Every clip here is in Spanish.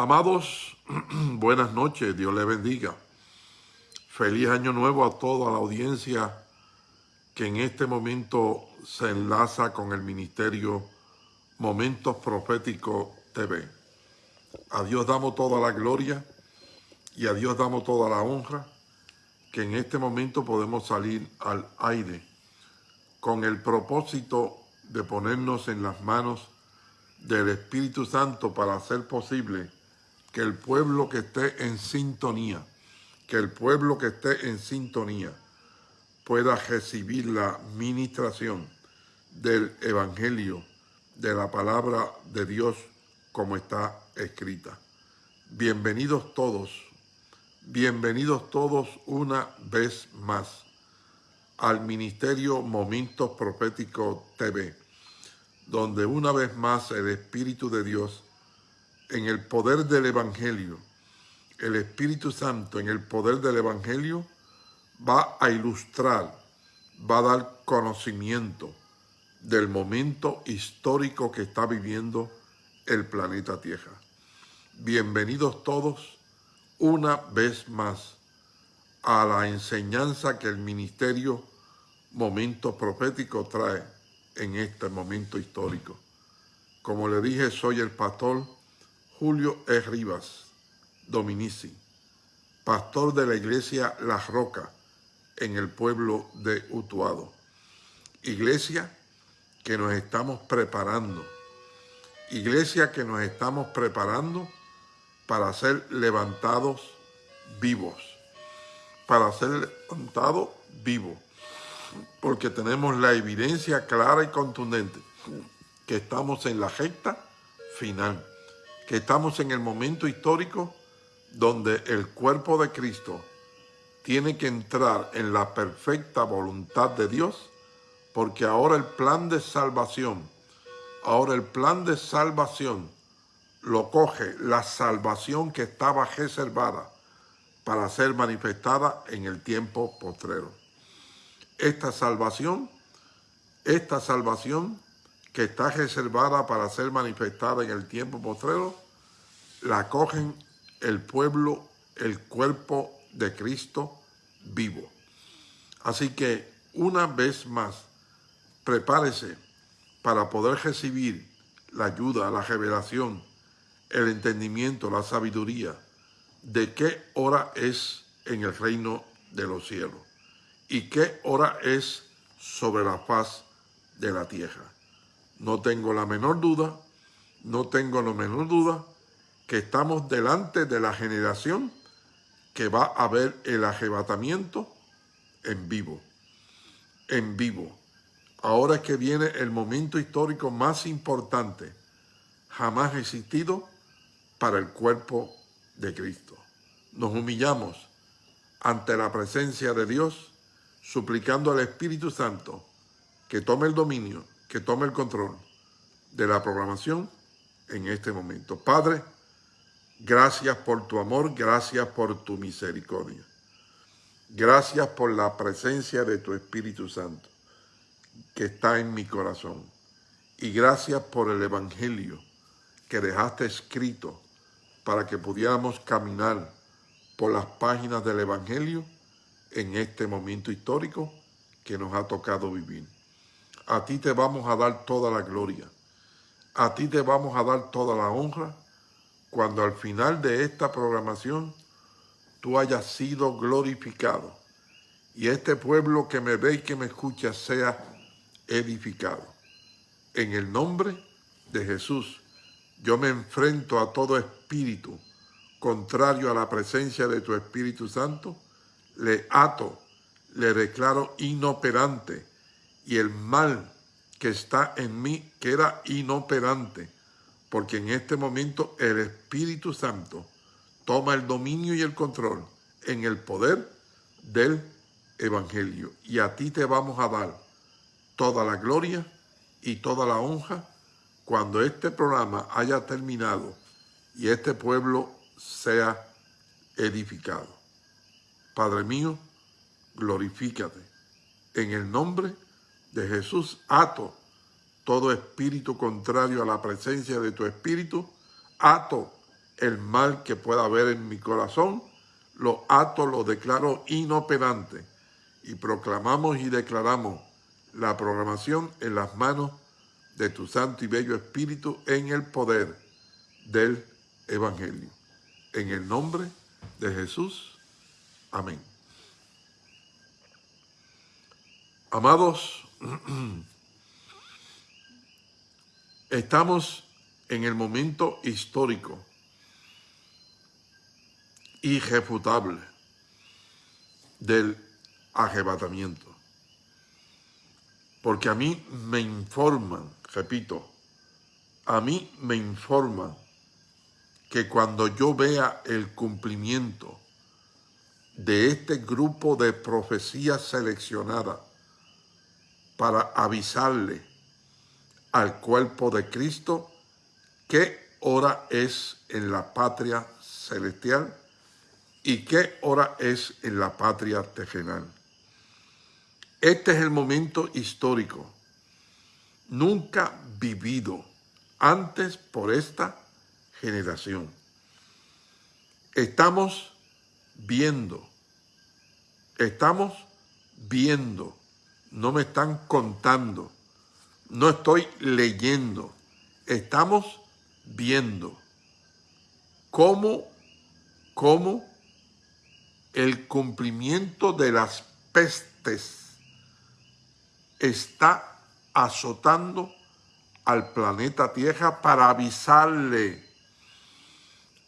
Amados, buenas noches, Dios les bendiga. Feliz año nuevo a toda la audiencia que en este momento se enlaza con el ministerio Momentos Proféticos TV. A Dios damos toda la gloria y a Dios damos toda la honra que en este momento podemos salir al aire con el propósito de ponernos en las manos del Espíritu Santo para hacer posible que el pueblo que esté en sintonía, que el pueblo que esté en sintonía pueda recibir la ministración del Evangelio, de la palabra de Dios como está escrita. Bienvenidos todos, bienvenidos todos una vez más al Ministerio Momentos Proféticos TV, donde una vez más el Espíritu de Dios, en el poder del Evangelio, el Espíritu Santo en el poder del Evangelio, va a ilustrar, va a dar conocimiento del momento histórico que está viviendo el planeta Tierra. Bienvenidos todos una vez más a la enseñanza que el ministerio Momento Profético trae en este momento histórico. Como le dije, soy el pastor Julio E. Rivas Dominici, pastor de la iglesia La Roca en el pueblo de Utuado. Iglesia que nos estamos preparando, iglesia que nos estamos preparando para ser levantados vivos para ser levantado vivo, porque tenemos la evidencia clara y contundente que estamos en la recta final, que estamos en el momento histórico donde el cuerpo de Cristo tiene que entrar en la perfecta voluntad de Dios, porque ahora el plan de salvación, ahora el plan de salvación lo coge la salvación que estaba reservada para ser manifestada en el tiempo postrero. Esta salvación, esta salvación que está reservada para ser manifestada en el tiempo postrero, la cogen el pueblo, el cuerpo de Cristo vivo. Así que una vez más, prepárese para poder recibir la ayuda, la revelación, el entendimiento, la sabiduría, de qué hora es en el reino de los cielos y qué hora es sobre la faz de la tierra. No tengo la menor duda, no tengo la menor duda que estamos delante de la generación que va a ver el arrebatamiento en vivo, en vivo. Ahora es que viene el momento histórico más importante jamás existido para el cuerpo de Cristo. Nos humillamos ante la presencia de Dios, suplicando al Espíritu Santo que tome el dominio, que tome el control de la programación en este momento. Padre, gracias por tu amor, gracias por tu misericordia. Gracias por la presencia de tu Espíritu Santo que está en mi corazón. Y gracias por el Evangelio que dejaste escrito para que pudiéramos caminar por las páginas del Evangelio en este momento histórico que nos ha tocado vivir. A ti te vamos a dar toda la gloria. A ti te vamos a dar toda la honra cuando al final de esta programación tú hayas sido glorificado y este pueblo que me ve y que me escucha sea edificado. En el nombre de Jesús, yo me enfrento a todo espíritu contrario a la presencia de tu Espíritu Santo, le ato, le declaro inoperante y el mal que está en mí queda inoperante, porque en este momento el Espíritu Santo toma el dominio y el control en el poder del Evangelio. Y a ti te vamos a dar toda la gloria y toda la honra cuando este programa haya terminado y este pueblo sea edificado. Padre mío, glorifícate. En el nombre de Jesús, ato todo espíritu contrario a la presencia de tu espíritu, ato el mal que pueda haber en mi corazón, lo ato, lo declaro inoperante y proclamamos y declaramos la programación en las manos de tu santo y bello Espíritu en el poder del Evangelio. En el nombre de Jesús. Amén. Amados, estamos en el momento histórico, irrefutable, del arrebatamiento. Porque a mí me informan, repito, a mí me informan que cuando yo vea el cumplimiento de este grupo de profecías seleccionadas para avisarle al cuerpo de Cristo qué hora es en la patria celestial y qué hora es en la patria terrenal. Este es el momento histórico, nunca vivido antes por esta generación. Estamos viendo, estamos viendo no me están contando, no estoy leyendo, estamos viendo. Cómo, cómo el cumplimiento de las pestes está azotando al planeta Tierra para avisarle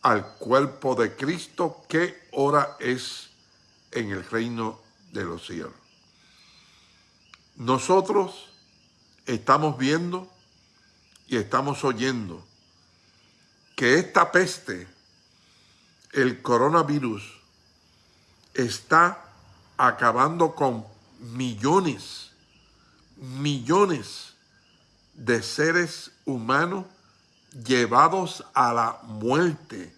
al cuerpo de Cristo qué hora es en el reino de los cielos. Nosotros estamos viendo y estamos oyendo que esta peste, el coronavirus, está acabando con millones, millones de seres humanos llevados a la muerte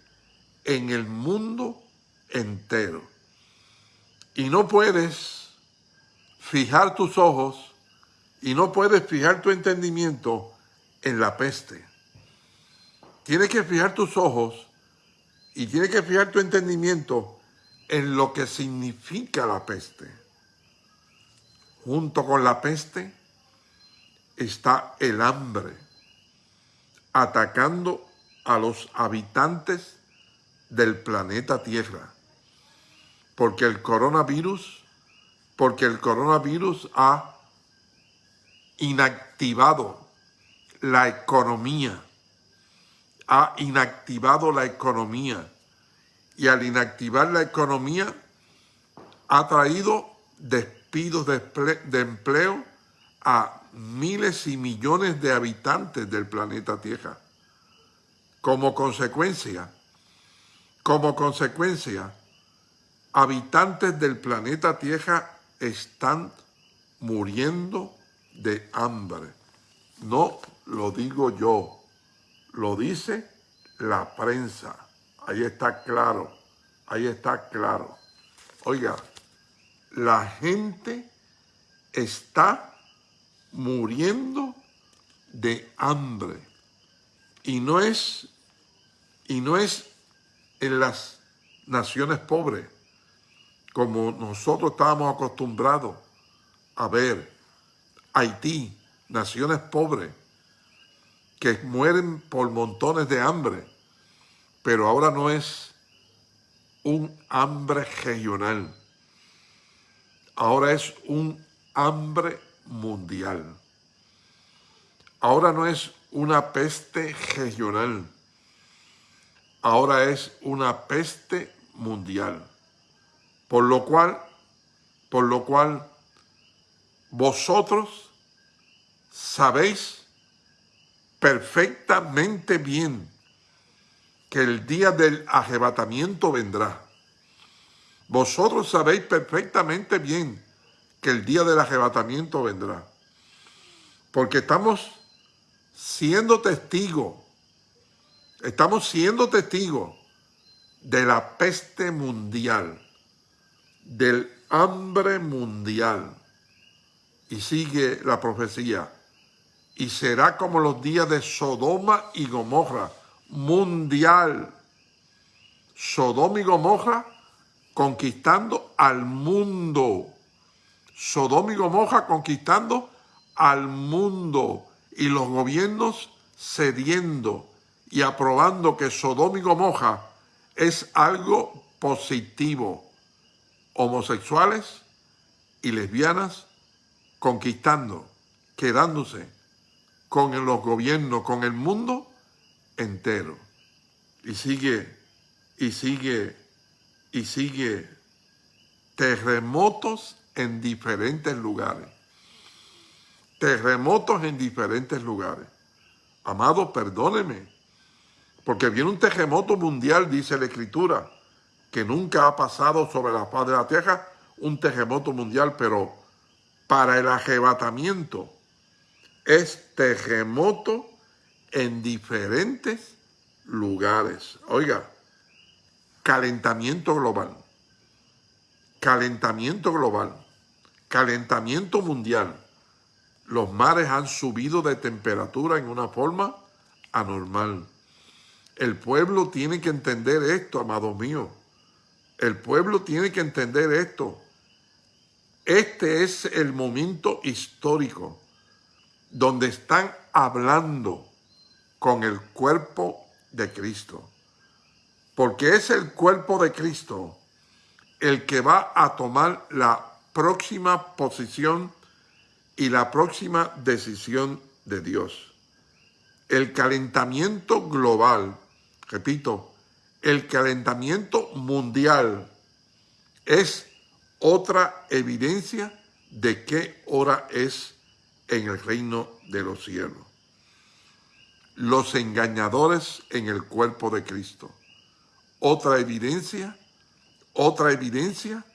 en el mundo entero. Y no puedes fijar tus ojos y no puedes fijar tu entendimiento en la peste. Tienes que fijar tus ojos y tienes que fijar tu entendimiento en lo que significa la peste. Junto con la peste está el hambre, atacando a los habitantes del planeta Tierra, porque el coronavirus porque el coronavirus ha inactivado la economía, ha inactivado la economía y al inactivar la economía ha traído despidos de, empleo a miles y millones de habitantes del planeta Tierra. Como consecuencia, como consecuencia, habitantes del planeta Tierra están muriendo de hambre. No lo digo yo, lo dice la prensa. Ahí está claro, ahí está claro. Oiga, la gente está muriendo de hambre. Y no es, y no es en las naciones pobres como nosotros estábamos acostumbrados a ver Haití, naciones pobres, que mueren por montones de hambre, pero ahora no es un hambre regional, ahora es un hambre mundial. Ahora no es una peste regional, ahora es una peste mundial. Por lo cual, por lo cual vosotros sabéis perfectamente bien que el día del arrebatamiento vendrá. Vosotros sabéis perfectamente bien que el día del arrebatamiento vendrá. Porque estamos siendo testigos, estamos siendo testigos de la peste mundial del hambre mundial. Y sigue la profecía. Y será como los días de Sodoma y Gomorra, mundial, Sodoma y Gomorra conquistando al mundo. Sodoma y Gomorra conquistando al mundo y los gobiernos cediendo y aprobando que Sodoma y Gomorra es algo positivo. Homosexuales y lesbianas conquistando, quedándose con los gobiernos, con el mundo entero. Y sigue, y sigue, y sigue terremotos en diferentes lugares. Terremotos en diferentes lugares. Amado, perdóneme, porque viene un terremoto mundial, dice la Escritura, que nunca ha pasado sobre la faz de la tierra, un terremoto mundial, pero para el arrebatamiento es terremoto en diferentes lugares. Oiga, calentamiento global, calentamiento global, calentamiento mundial. Los mares han subido de temperatura en una forma anormal. El pueblo tiene que entender esto, amados míos. El pueblo tiene que entender esto. Este es el momento histórico donde están hablando con el cuerpo de Cristo. Porque es el cuerpo de Cristo el que va a tomar la próxima posición y la próxima decisión de Dios. El calentamiento global, repito, el calentamiento mundial es otra evidencia de qué hora es en el reino de los cielos. Los engañadores en el cuerpo de Cristo. Otra evidencia, otra evidencia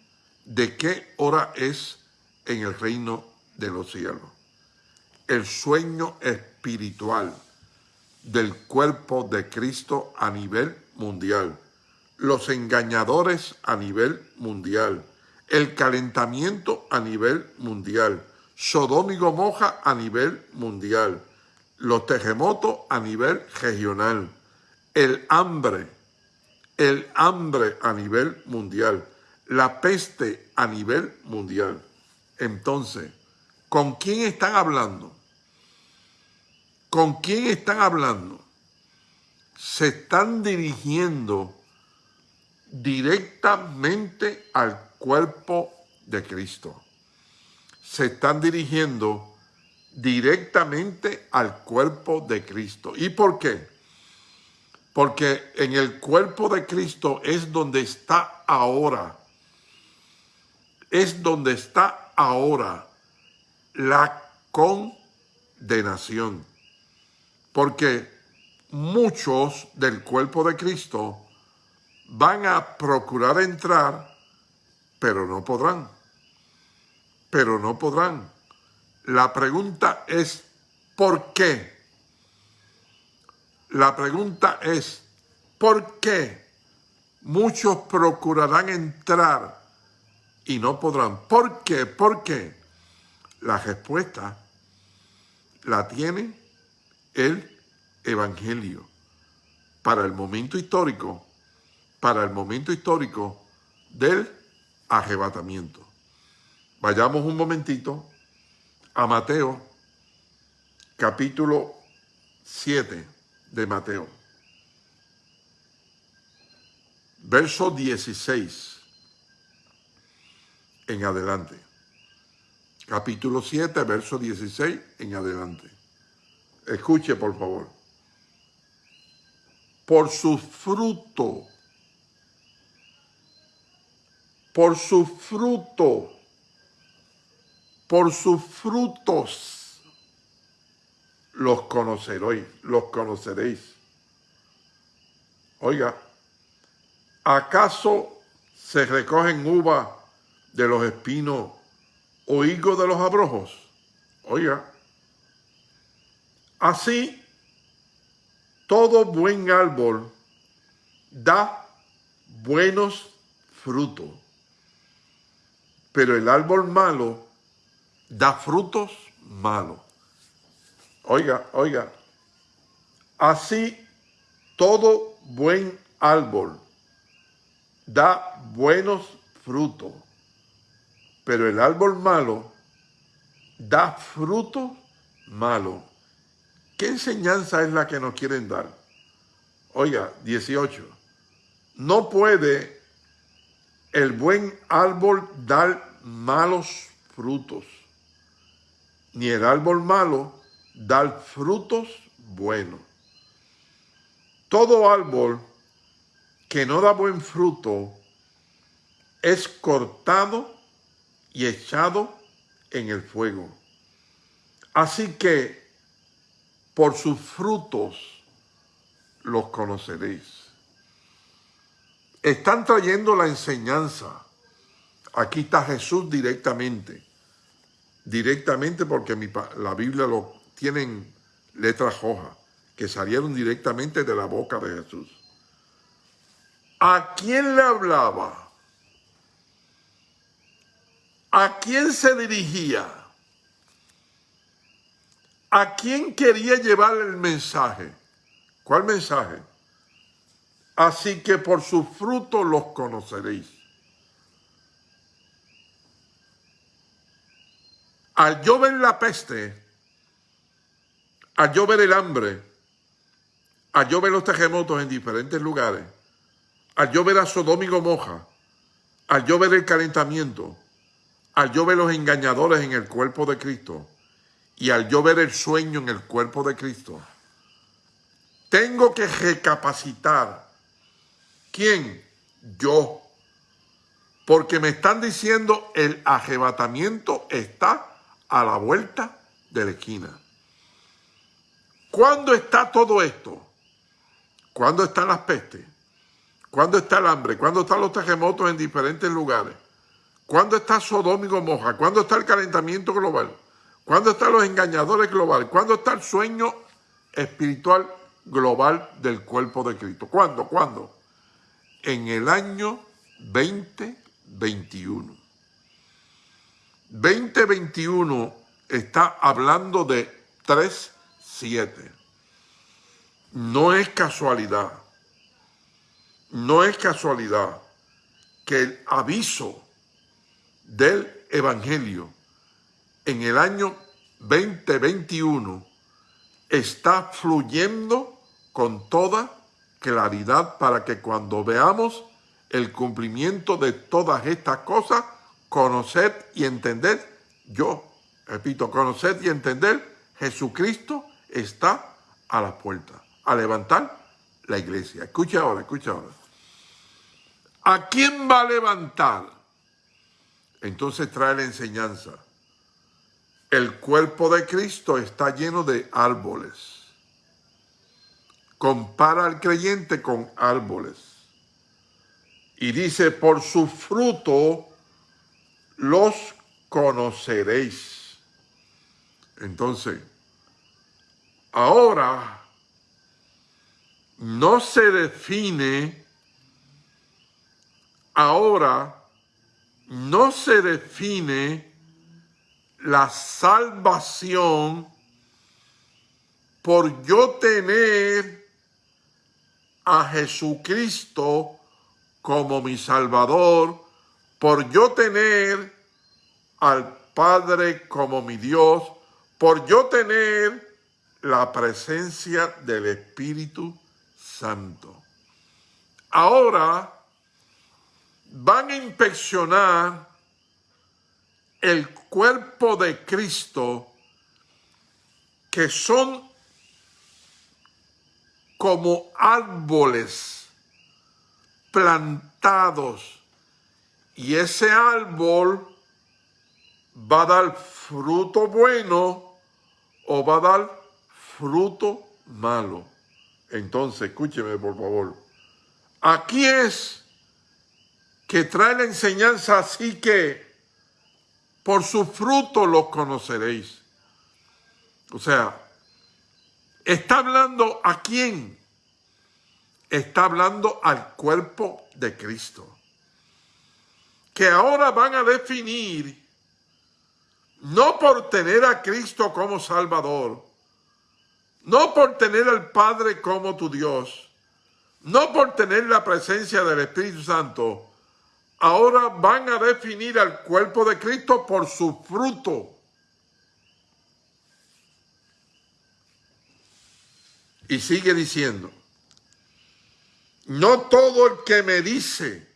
de qué hora es en el reino de los cielos. El sueño espiritual del cuerpo de Cristo a nivel mundial. Los engañadores a nivel mundial el calentamiento a nivel mundial, Sodoma y Gomorra a nivel mundial, los terremotos a nivel regional, el hambre, el hambre a nivel mundial, la peste a nivel mundial. Entonces, ¿con quién están hablando? ¿Con quién están hablando? Se están dirigiendo directamente al cuerpo de Cristo. Se están dirigiendo directamente al cuerpo de Cristo. ¿Y por qué? Porque en el cuerpo de Cristo es donde está ahora. Es donde está ahora la condenación. Porque muchos del cuerpo de Cristo van a procurar entrar pero no podrán. Pero no podrán. La pregunta es, ¿por qué? La pregunta es, ¿por qué muchos procurarán entrar y no podrán? ¿Por qué? ¿Por qué? La respuesta la tiene el Evangelio. Para el momento histórico, para el momento histórico del arrebatamiento. Vayamos un momentito a Mateo, capítulo 7 de Mateo. Verso 16 en adelante. Capítulo 7, verso 16 en adelante. Escuche, por favor. Por su fruto por su fruto, por sus frutos los conoceréis, los conoceréis. Oiga, ¿acaso se recogen uvas de los espinos o higos de los abrojos? Oiga, así todo buen árbol da buenos frutos pero el árbol malo da frutos malos. Oiga, oiga, así todo buen árbol da buenos frutos, pero el árbol malo da frutos malos. ¿Qué enseñanza es la que nos quieren dar? Oiga, 18. No puede el buen árbol dar malos frutos, ni el árbol malo dar frutos buenos. Todo árbol que no da buen fruto es cortado y echado en el fuego. Así que por sus frutos los conoceréis. Están trayendo la enseñanza. Aquí está Jesús directamente. Directamente porque la Biblia lo tiene en letras rojas, que salieron directamente de la boca de Jesús. ¿A quién le hablaba? ¿A quién se dirigía? ¿A quién quería llevar el mensaje? ¿Cuál mensaje? Así que por sus frutos los conoceréis. Al yo ver la peste, al yo ver el hambre, al yo ver los terremotos en diferentes lugares, al yo ver a Sodoma y Gomorra, al yo ver el calentamiento, al yo ver los engañadores en el cuerpo de Cristo, y al yo ver el sueño en el cuerpo de Cristo, tengo que recapacitar. ¿Quién? Yo. Porque me están diciendo el arrebatamiento está a la vuelta de la esquina. ¿Cuándo está todo esto? ¿Cuándo están las pestes? ¿Cuándo está el hambre? ¿Cuándo están los terremotos en diferentes lugares? ¿Cuándo está Sodoma y Gomorra? ¿Cuándo está el calentamiento global? ¿Cuándo están los engañadores globales? ¿Cuándo está el sueño espiritual global del cuerpo de Cristo? ¿Cuándo? ¿Cuándo? En el año 2021. 2021 está hablando de 3.7. No es casualidad, no es casualidad que el aviso del Evangelio en el año 2021 está fluyendo con toda claridad para que cuando veamos el cumplimiento de todas estas cosas, conocer y entender, yo repito, conocer y entender, Jesucristo está a la puerta, a levantar la iglesia. Escucha ahora, escucha ahora. ¿A quién va a levantar? Entonces trae la enseñanza el cuerpo de Cristo está lleno de árboles. Compara al creyente con árboles. Y dice, por su fruto los conoceréis. Entonces, ahora no se define, ahora no se define la salvación por yo tener a Jesucristo como mi Salvador, por yo tener al Padre como mi Dios, por yo tener la presencia del Espíritu Santo. Ahora van a inspeccionar el cuerpo de Cristo que son como árboles plantados y ese árbol va a dar fruto bueno o va a dar fruto malo. Entonces, escúcheme por favor. Aquí es que trae la enseñanza así que por su fruto los conoceréis. O sea, está hablando a quién? Está hablando al cuerpo de Cristo. Que ahora van a definir, no por tener a Cristo como Salvador, no por tener al Padre como tu Dios, no por tener la presencia del Espíritu Santo, ahora van a definir al cuerpo de Cristo por su fruto. Y sigue diciendo, no todo el que me dice,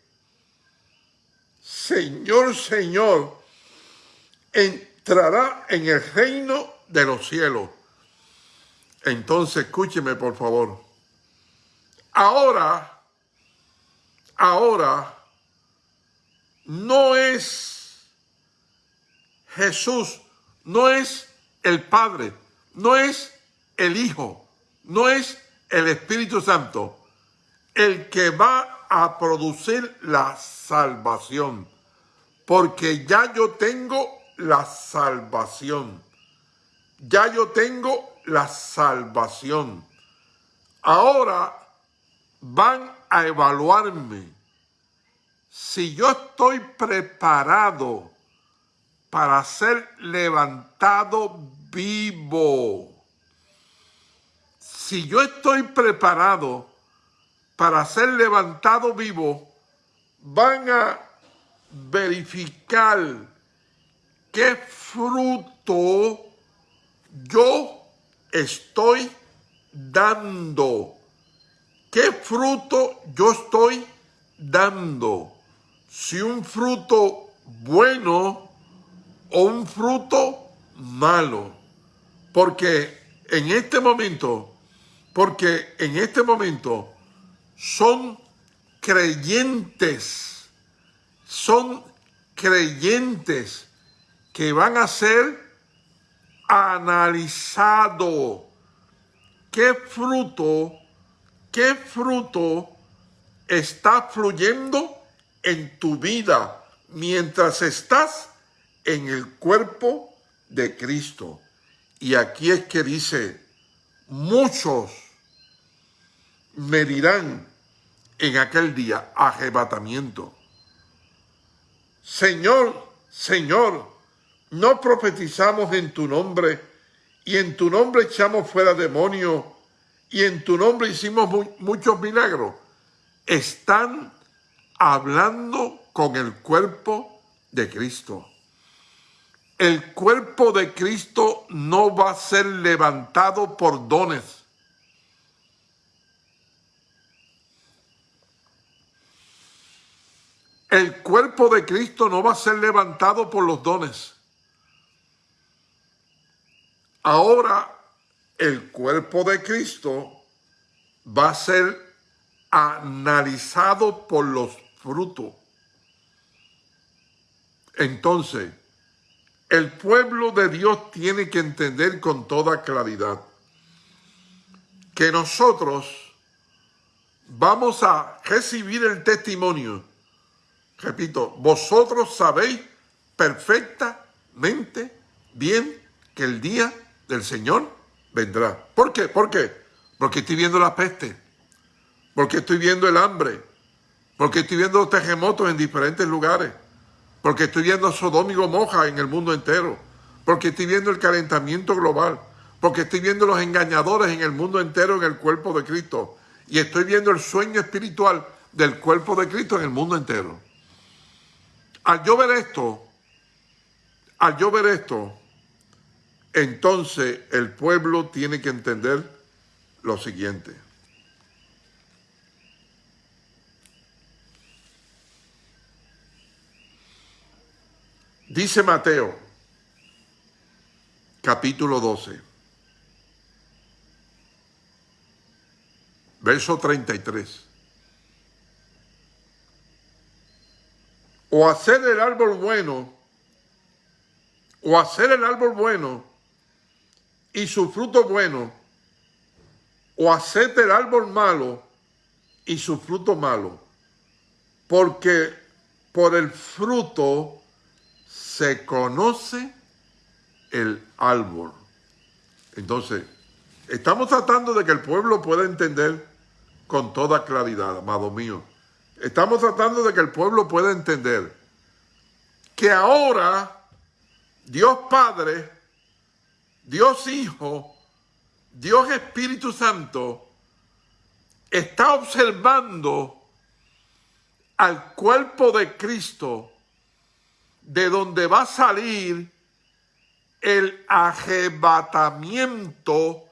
Señor, Señor, entrará en el reino de los cielos. Entonces, escúcheme por favor. Ahora, ahora, no es Jesús, no es el Padre, no es el Hijo, no es el Espíritu Santo el que va a producir la salvación, porque ya yo tengo la salvación, ya yo tengo la salvación. Ahora van a evaluarme si yo estoy preparado para ser levantado vivo. Si yo estoy preparado para ser levantado vivo, van a verificar qué fruto yo estoy dando. ¿Qué fruto yo estoy dando? Si un fruto bueno o un fruto malo. Porque en este momento, porque en este momento son creyentes, son creyentes que van a ser analizados. ¿Qué fruto, qué fruto está fluyendo en tu vida mientras estás en el cuerpo de Cristo? Y aquí es que dice, muchos me dirán, en aquel día arrebatamiento. Señor, Señor, no profetizamos en tu nombre y en tu nombre echamos fuera demonios y en tu nombre hicimos muchos milagros. Están hablando con el cuerpo de Cristo. El cuerpo de Cristo no va a ser levantado por dones El cuerpo de Cristo no va a ser levantado por los dones. Ahora el cuerpo de Cristo va a ser analizado por los frutos. Entonces, el pueblo de Dios tiene que entender con toda claridad que nosotros vamos a recibir el testimonio Repito, vosotros sabéis perfectamente bien que el día del Señor vendrá. ¿Por qué? ¿Por qué? Porque estoy viendo la peste, porque estoy viendo el hambre, porque estoy viendo terremotos en diferentes lugares, porque estoy viendo Sodoma y Gomorra en el mundo entero, porque estoy viendo el calentamiento global, porque estoy viendo los engañadores en el mundo entero en el cuerpo de Cristo, y estoy viendo el sueño espiritual del cuerpo de Cristo en el mundo entero. Al yo ver esto, al yo ver esto, entonces el pueblo tiene que entender lo siguiente. Dice Mateo, capítulo 12, verso 33. o hacer el árbol bueno, o hacer el árbol bueno y su fruto bueno, o hacer el árbol malo y su fruto malo, porque por el fruto se conoce el árbol. Entonces, estamos tratando de que el pueblo pueda entender con toda claridad, amado mío, Estamos tratando de que el pueblo pueda entender que ahora Dios Padre, Dios Hijo, Dios Espíritu Santo está observando al cuerpo de Cristo de donde va a salir el arrebatamiento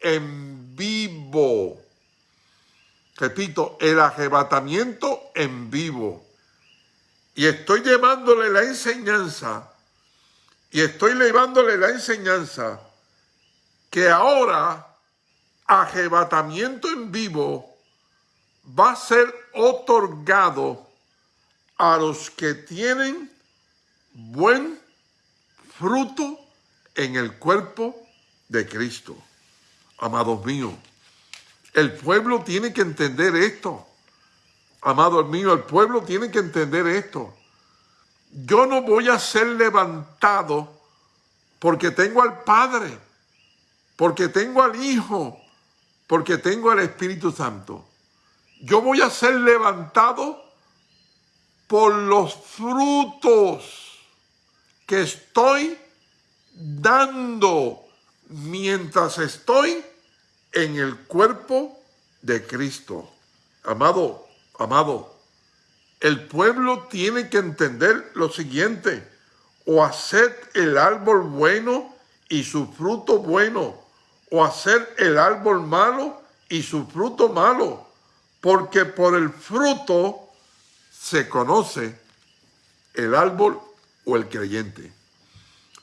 en vivo. Repito, el arrebatamiento en vivo. Y estoy llevándole la enseñanza, y estoy llevándole la enseñanza que ahora arrebatamiento en vivo va a ser otorgado a los que tienen buen fruto en el cuerpo de Cristo. Amados míos, el pueblo tiene que entender esto. Amados míos, el pueblo tiene que entender esto. Yo no voy a ser levantado porque tengo al Padre, porque tengo al Hijo, porque tengo al Espíritu Santo. Yo voy a ser levantado por los frutos que estoy dando mientras estoy en el cuerpo de Cristo. Amado, amado, el pueblo tiene que entender lo siguiente, o hacer el árbol bueno y su fruto bueno, o hacer el árbol malo y su fruto malo, porque por el fruto se conoce el árbol o el creyente.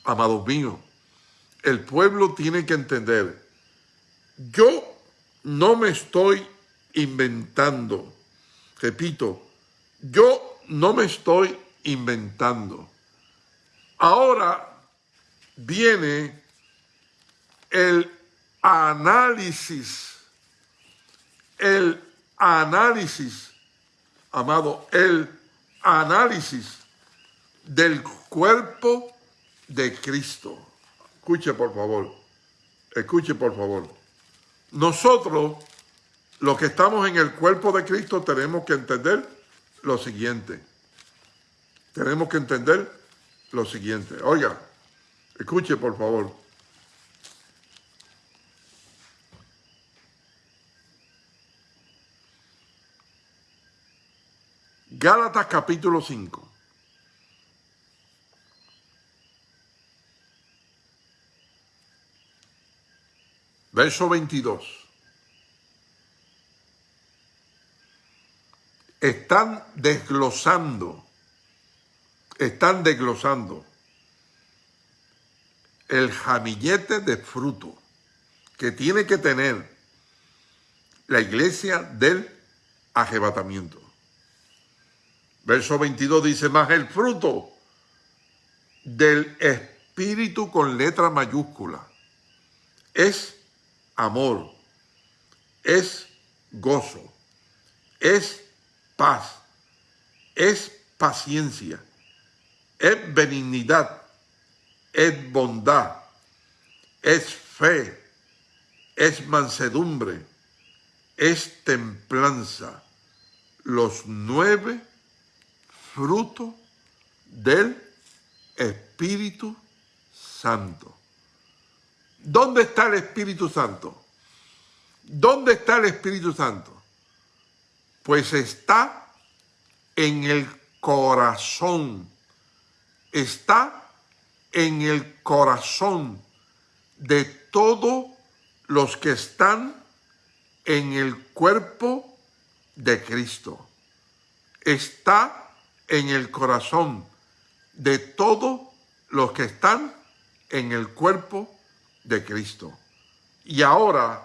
Amados míos, el pueblo tiene que entender, yo no me estoy inventando, repito, yo no me estoy inventando. Ahora viene el análisis, el análisis, amado, el análisis del cuerpo de Cristo. Escuche por favor, escuche por favor. Nosotros, los que estamos en el cuerpo de Cristo, tenemos que entender lo siguiente. Tenemos que entender lo siguiente. Oiga, escuche por favor. Gálatas capítulo 5. Verso 22. Están desglosando, están desglosando el jamillete de fruto que tiene que tener la iglesia del arrebatamiento. Verso 22 dice, más el fruto del Espíritu con letra mayúscula es amor, es gozo, es paz, es paciencia, es benignidad, es bondad, es fe, es mansedumbre, es templanza. Los nueve fruto del Espíritu Santo. ¿Dónde está el Espíritu Santo? ¿Dónde está el Espíritu Santo? Pues está en el corazón. Está en el corazón de todos los que están en el cuerpo de Cristo. Está en el corazón de todos los que están en el cuerpo de Cristo. Y ahora,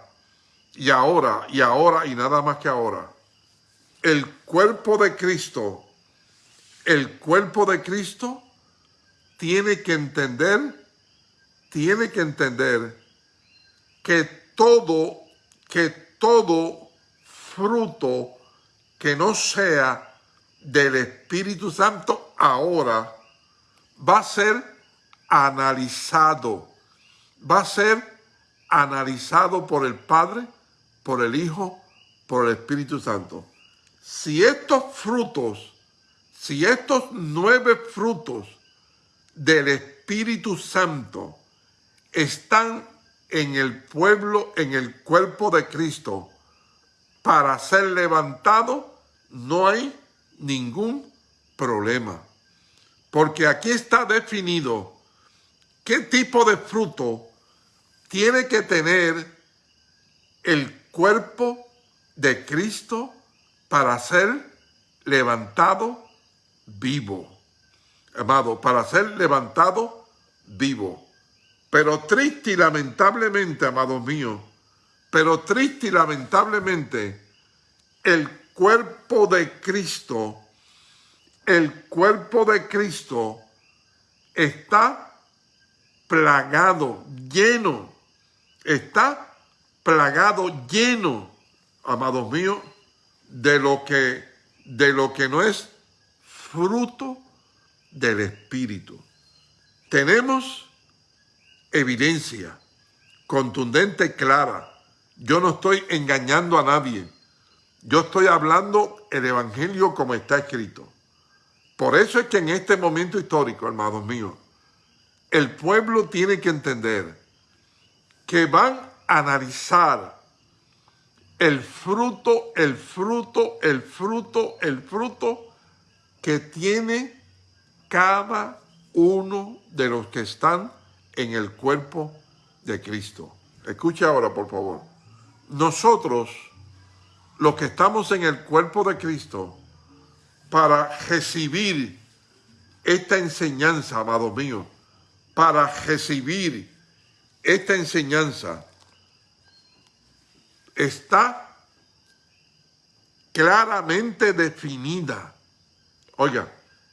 y ahora, y ahora, y nada más que ahora, el cuerpo de Cristo, el cuerpo de Cristo tiene que entender, tiene que entender que todo, que todo fruto que no sea del Espíritu Santo ahora va a ser analizado, va a ser analizado por el Padre, por el Hijo, por el Espíritu Santo. Si estos frutos, si estos nueve frutos del Espíritu Santo están en el pueblo, en el cuerpo de Cristo, para ser levantado, no hay ningún problema. Porque aquí está definido qué tipo de fruto tiene que tener el cuerpo de Cristo para ser levantado vivo. Amado, para ser levantado vivo. Pero triste y lamentablemente, amados míos, pero triste y lamentablemente, el cuerpo de Cristo, el cuerpo de Cristo está plagado, lleno, está plagado, lleno, amados míos, de lo que, de lo que no es fruto del Espíritu. Tenemos evidencia contundente, clara. Yo no estoy engañando a nadie. Yo estoy hablando el Evangelio como está escrito. Por eso es que en este momento histórico, hermanos míos, el pueblo tiene que entender que van a analizar el fruto, el fruto, el fruto, el fruto que tiene cada uno de los que están en el cuerpo de Cristo. Escuche ahora, por favor. Nosotros, los que estamos en el cuerpo de Cristo, para recibir esta enseñanza, amado mío, para recibir esta enseñanza, está claramente definida. Oiga,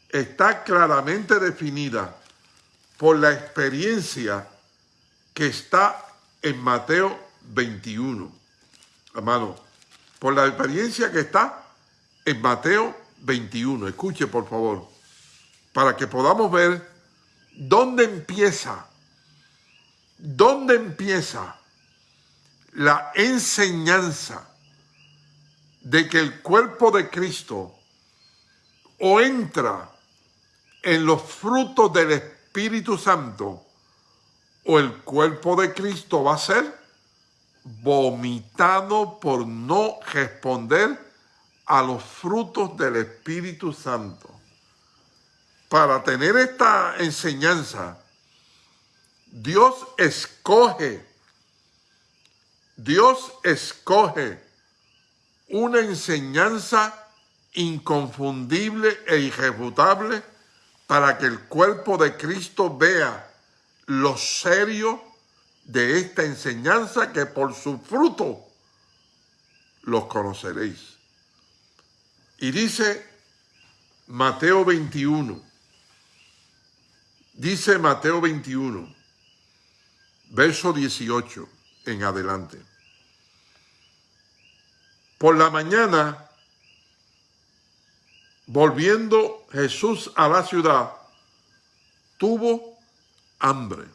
está claramente definida por la experiencia que está en Mateo 21. Hermano, por la experiencia que está en Mateo 21. Escuche, por favor, para que podamos ver dónde empieza, dónde empieza la enseñanza de que el cuerpo de Cristo o entra en los frutos del Espíritu Santo o el cuerpo de Cristo va a ser vomitado por no responder a los frutos del Espíritu Santo. Para tener esta enseñanza, Dios escoge Dios escoge una enseñanza inconfundible e irrefutable para que el cuerpo de Cristo vea lo serio de esta enseñanza que por su fruto los conoceréis. Y dice Mateo 21, dice Mateo 21, verso 18, en adelante. Por la mañana, volviendo Jesús a la ciudad, tuvo hambre.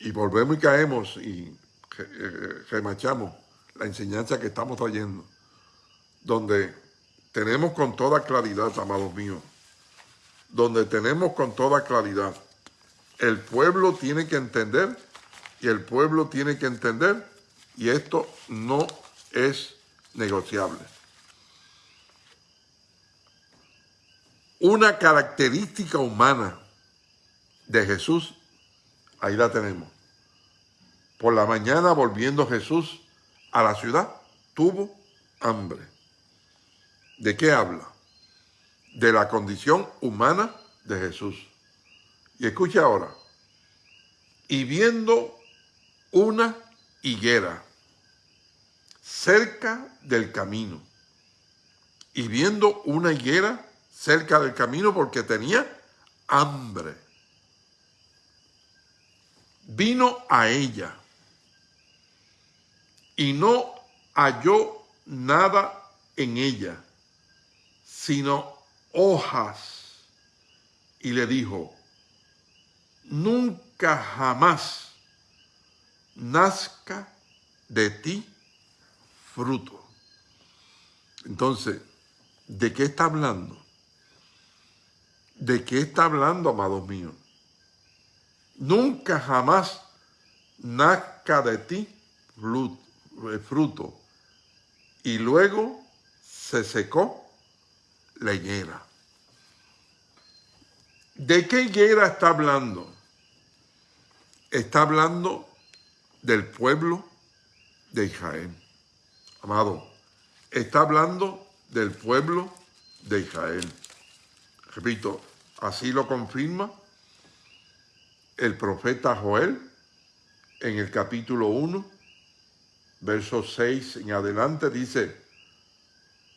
Y volvemos y caemos y remachamos la enseñanza que estamos trayendo, donde tenemos con toda claridad, amados míos, donde tenemos con toda claridad el pueblo tiene que entender y el pueblo tiene que entender y esto no es negociable. Una característica humana de Jesús, ahí la tenemos. Por la mañana volviendo Jesús a la ciudad, tuvo hambre. ¿De qué habla? De la condición humana de Jesús. Y escucha ahora. Y viendo una higuera cerca del camino. Y viendo una higuera cerca del camino porque tenía hambre. Vino a ella y no halló nada en ella, sino hojas. Y le dijo, nunca jamás nazca de ti fruto. Entonces, ¿de qué está hablando? ¿De qué está hablando, amados míos? Nunca jamás nazca de ti eh, fruto. Y luego se secó la higuera. ¿De qué higuera está hablando? Está hablando del pueblo de Israel. Amado, está hablando del pueblo de Israel. Repito, así lo confirma el profeta Joel en el capítulo 1, verso 6 en adelante, dice,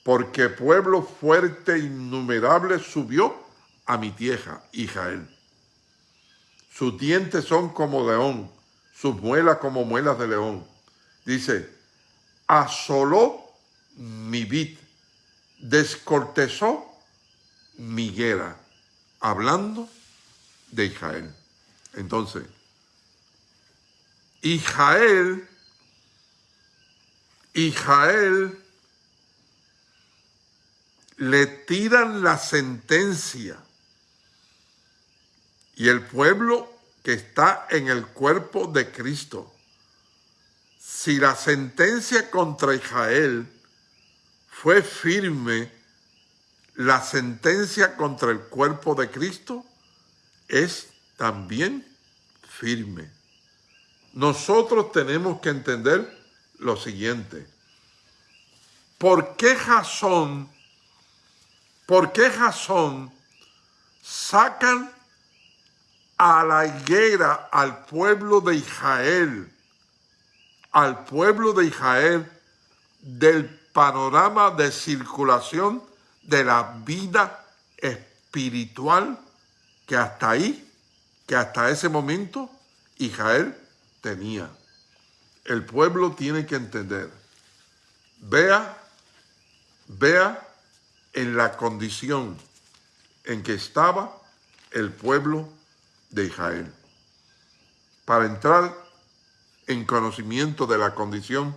porque pueblo fuerte e innumerable subió a mi tierra, Israel. Sus dientes son como león, sus muelas como muelas de león. Dice, asoló mi vid, descortezó mi guerra, hablando de Israel. Entonces, Israel, Israel le tiran la sentencia y el pueblo que está en el cuerpo de Cristo, si la sentencia contra Israel fue firme, la sentencia contra el cuerpo de Cristo es también firme. Nosotros tenemos que entender lo siguiente. ¿Por qué razón, por qué razón sacan a la higuera al pueblo de Israel, al pueblo de Israel del panorama de circulación de la vida espiritual que hasta ahí que hasta ese momento Israel tenía. El pueblo tiene que entender. Vea, vea en la condición en que estaba el pueblo de Israel. Para entrar en conocimiento de la condición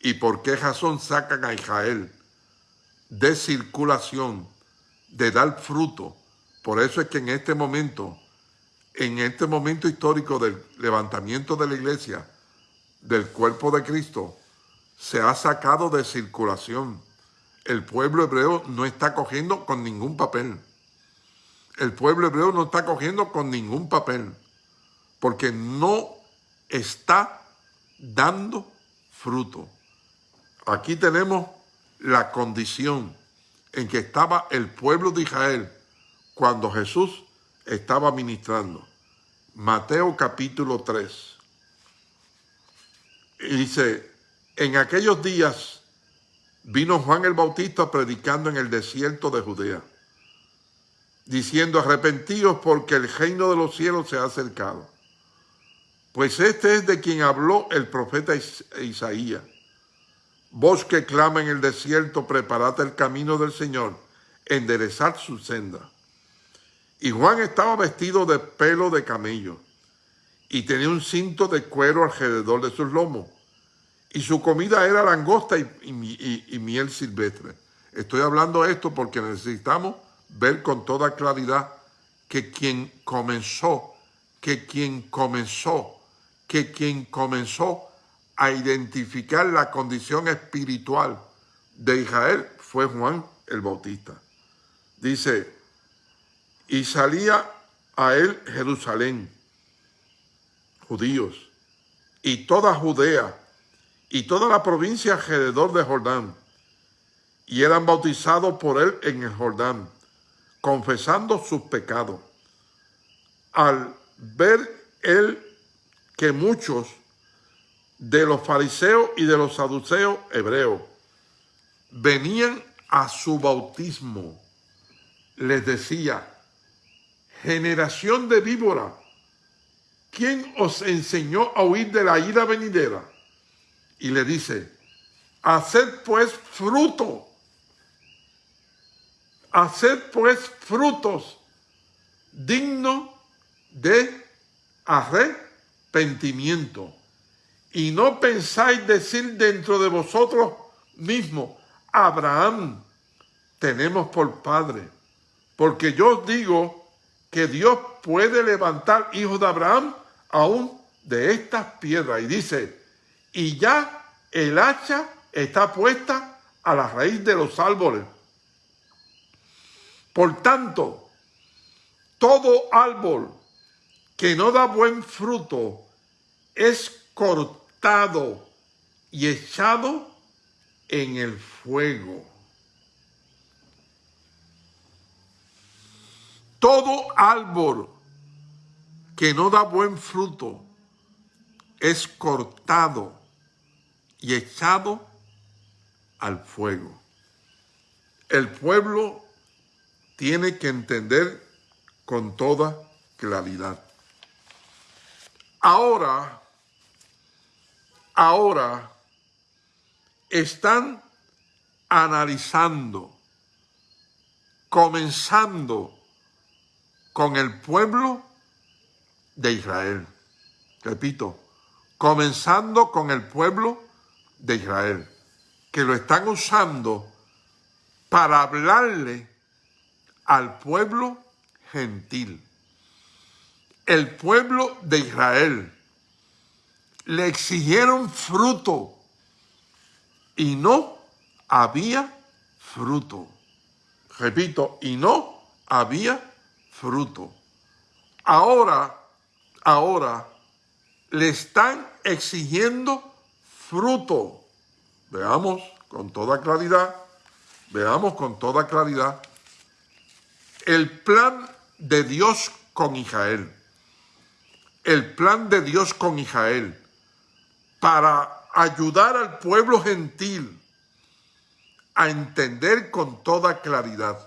y por qué razón sacan a Israel de circulación, de dar fruto. Por eso es que en este momento en este momento histórico del levantamiento de la iglesia, del cuerpo de Cristo, se ha sacado de circulación. El pueblo hebreo no está cogiendo con ningún papel. El pueblo hebreo no está cogiendo con ningún papel, porque no está dando fruto. Aquí tenemos la condición en que estaba el pueblo de Israel cuando Jesús estaba ministrando. Mateo capítulo 3. Y dice, en aquellos días vino Juan el Bautista predicando en el desierto de Judea, diciendo, arrepentíos porque el reino de los cielos se ha acercado. Pues este es de quien habló el profeta Isaías. Vos que clama en el desierto, preparad el camino del Señor, enderezad su senda. Y Juan estaba vestido de pelo de camello y tenía un cinto de cuero alrededor de sus lomos. Y su comida era langosta y, miel silvestre. Estoy hablando esto porque necesitamos ver con toda claridad que quien comenzó, que quien comenzó, que quien comenzó a identificar la condición espiritual de Israel fue Juan el Bautista. Dice, y salía a él Jerusalén, judíos, y toda Judea, y toda la provincia alrededor de Jordán, y eran bautizados por él en el Jordán, confesando sus pecados. Al ver él que muchos de los fariseos y de los saduceos hebreos venían a su bautismo, les decía, generación de víbora, ¿quién os enseñó a huir de la ira venidera? Y le dice, haced pues fruto, haced pues frutos dignos de arrepentimiento. Y no pensáis decir dentro de vosotros mismos, Abraham tenemos por padre. Porque yo os digo que Dios puede levantar hijos de Abraham aún de estas piedras. Y dice, y ya el hacha está puesta a la raíz de los árboles. Por tanto, todo árbol que no da buen fruto es cortado y echado en el fuego. Todo árbol que no da buen fruto es cortado y echado al fuego. El pueblo tiene que entender con toda claridad. Ahora, ahora están analizando, comenzando con el pueblo de Israel. Repito, comenzando con el pueblo de Israel, que lo están usando para hablarle al pueblo gentil. El pueblo de Israel le exigieron fruto y no había fruto. Repito, y no había fruto. Ahora, ahora le están exigiendo fruto. Veamos con toda claridad, veamos con toda claridad el plan de Dios con Israel. El plan de Dios con Israel para ayudar al pueblo gentil a entender con toda claridad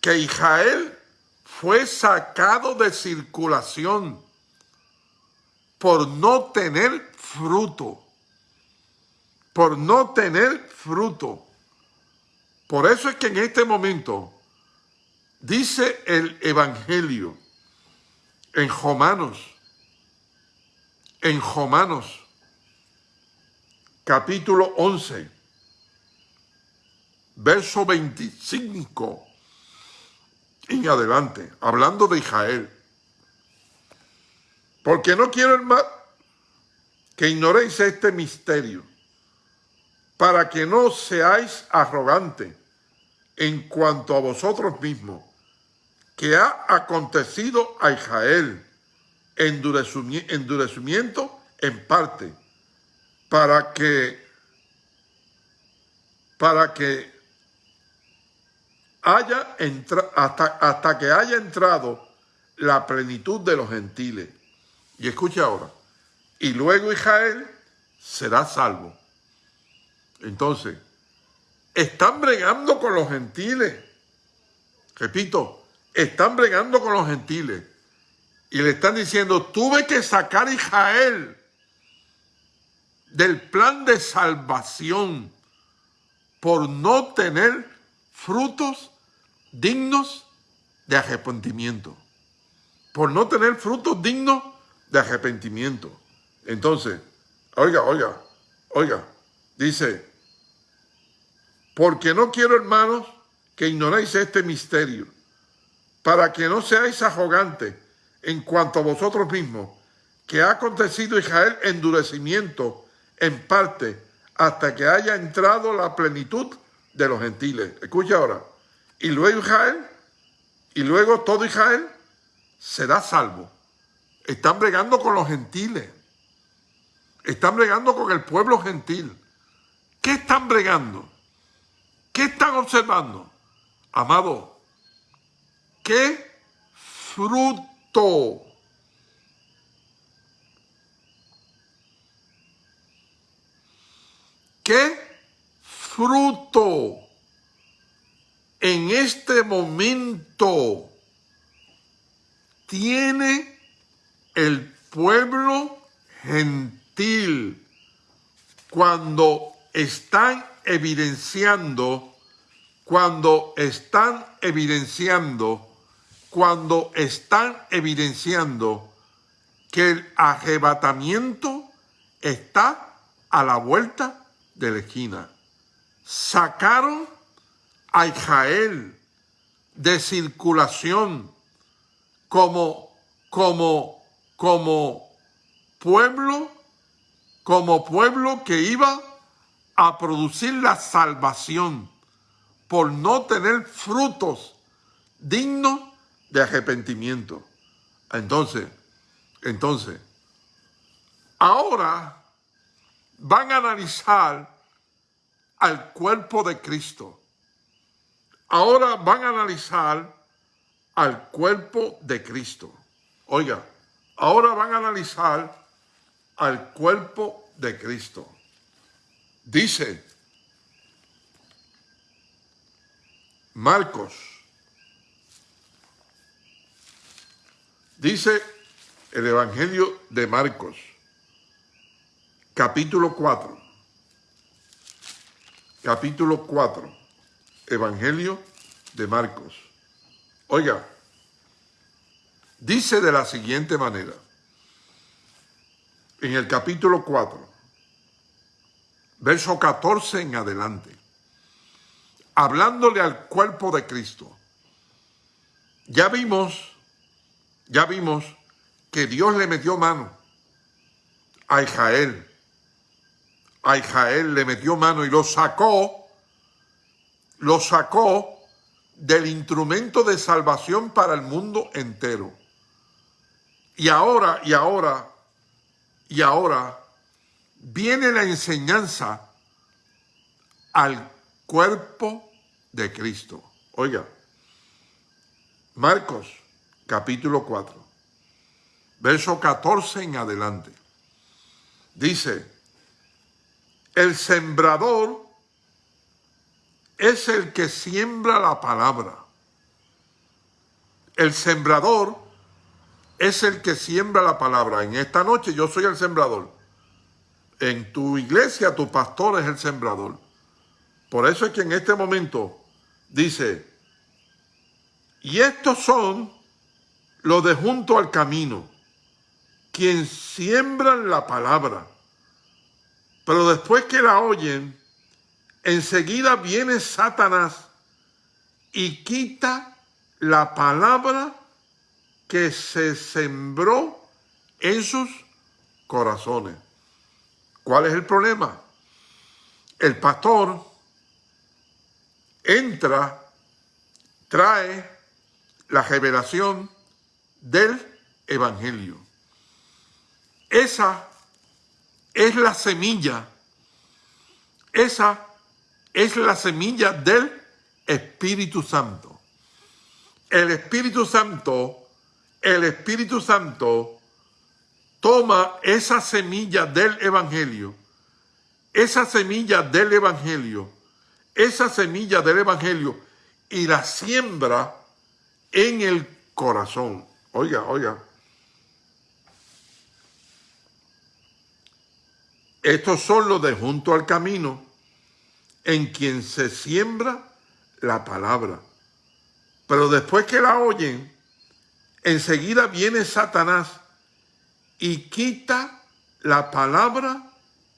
que Israel fue sacado de circulación por no tener fruto, por no tener fruto. Por eso es que en este momento dice el Evangelio en Romanos, en Romanos, capítulo 11, verso 25 en adelante, hablando de Israel. Porque no quiero, hermano, que ignoréis este misterio, para que no seáis arrogantes en cuanto a vosotros mismos, que ha acontecido a Israel endurecimiento en parte, para que, para que haya hasta, hasta que haya entrado la plenitud de los gentiles. Y escucha ahora, y luego Israel será salvo. Entonces, están bregando con los gentiles. Repito, están bregando con los gentiles. Y le están diciendo, tuve que sacar a Israel del plan de salvación por no tener frutos dignos de arrepentimiento. Por no tener frutos dignos de arrepentimiento. Entonces, oiga, oiga, oiga, dice, porque no quiero, hermanos, que ignoréis este misterio, para que no seáis arrogantes en cuanto a vosotros mismos, que ha acontecido Israel endurecimiento en parte hasta que haya entrado la plenitud de los gentiles. Escucha ahora. Y luego Israel, y luego todo Israel será salvo. Están bregando con los gentiles. Están bregando con el pueblo gentil. ¿Qué están bregando? ¿Qué están observando? Amado, ¿qué fruto? ¿Qué fruto. En este momento tiene el pueblo gentil. Cuando están evidenciando, cuando están evidenciando, cuando están evidenciando que el arrebatamiento está a la vuelta de la esquina. Sacaron a Israel de circulación como, como, como pueblo como pueblo que iba a producir la salvación por no tener frutos dignos de arrepentimiento. Entonces, entonces, ahora van a analizar al cuerpo de Cristo. Ahora van a analizar al cuerpo de Cristo. Oiga, ahora van a analizar al cuerpo de Cristo. Dice Marcos, dice el Evangelio de Marcos, capítulo 4, capítulo 4, Evangelio de Marcos. Oiga, dice de la siguiente manera, en el capítulo 4, verso 14 en adelante, hablándole al cuerpo de Cristo. Ya vimos, ya vimos que Dios le metió mano a Israel. A Israel le metió mano y lo sacó, lo sacó del instrumento de salvación para el mundo entero. Y ahora, y ahora, y ahora, viene la enseñanza al cuerpo de Cristo. Oiga, Marcos capítulo 4, verso 14 en adelante. Dice, el sembrador es el que siembra la palabra. El sembrador es el que siembra la palabra. En esta noche yo soy el sembrador. En tu iglesia tu pastor es el sembrador. Por eso es que en este momento dice, y estos son los de junto al camino, quien siembran la palabra, pero después que la oyen, enseguida viene Satanás y quita la palabra que se sembró en sus corazones. ¿Cuál es el problema? El pastor entra, trae la revelación del Evangelio. Esa es la semilla, esa es la semilla del Espíritu Santo. El Espíritu Santo, el Espíritu Santo toma esa semilla del Evangelio, esa semilla del Evangelio, esa semilla del Evangelio y la siembra en el corazón. Oiga, oiga. Estos son los de junto al camino en quien se siembra la palabra. Pero después que la oyen, enseguida viene Satanás y quita la palabra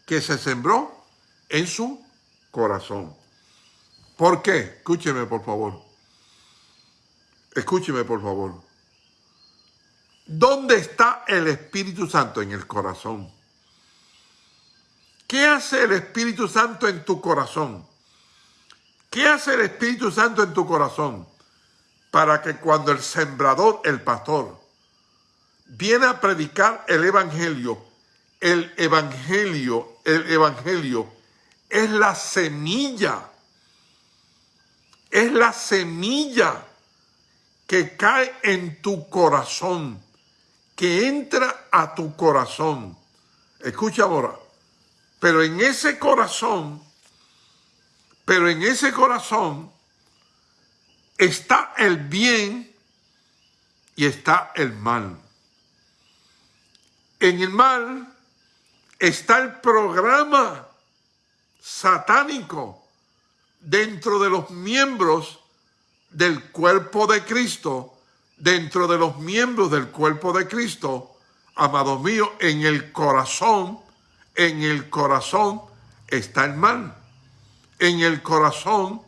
que se sembró en su corazón. ¿Por qué? Escúcheme, por favor. Escúcheme, por favor. ¿Dónde está el Espíritu Santo? En el corazón. ¿Qué hace el Espíritu Santo en tu corazón? ¿Qué hace el Espíritu Santo en tu corazón? Para que cuando el sembrador, el pastor, viene a predicar el evangelio. El evangelio, el evangelio es la semilla. Es la semilla que cae en tu corazón, que entra a tu corazón. Escucha ahora, pero en ese corazón, pero en ese corazón está el bien y está el mal. En el mal está el programa satánico dentro de los miembros del cuerpo de Cristo, dentro de los miembros del cuerpo de Cristo, amados míos, en el corazón, en el corazón está el mal, en el corazón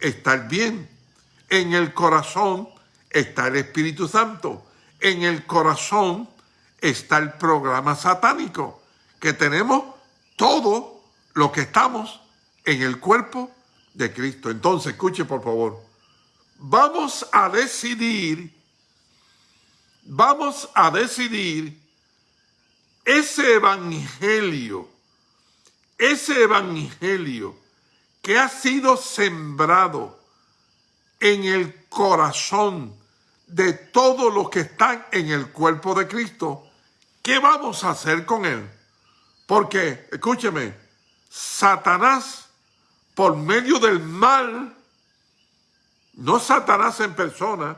está el bien, en el corazón está el Espíritu Santo, en el corazón está el programa satánico que tenemos todo lo que estamos en el cuerpo de Cristo. Entonces, escuche por favor, vamos a decidir, vamos a decidir ese evangelio, ese evangelio que ha sido sembrado en el corazón de todos los que están en el cuerpo de Cristo, ¿qué vamos a hacer con él? Porque, escúcheme, Satanás, por medio del mal, no Satanás en persona,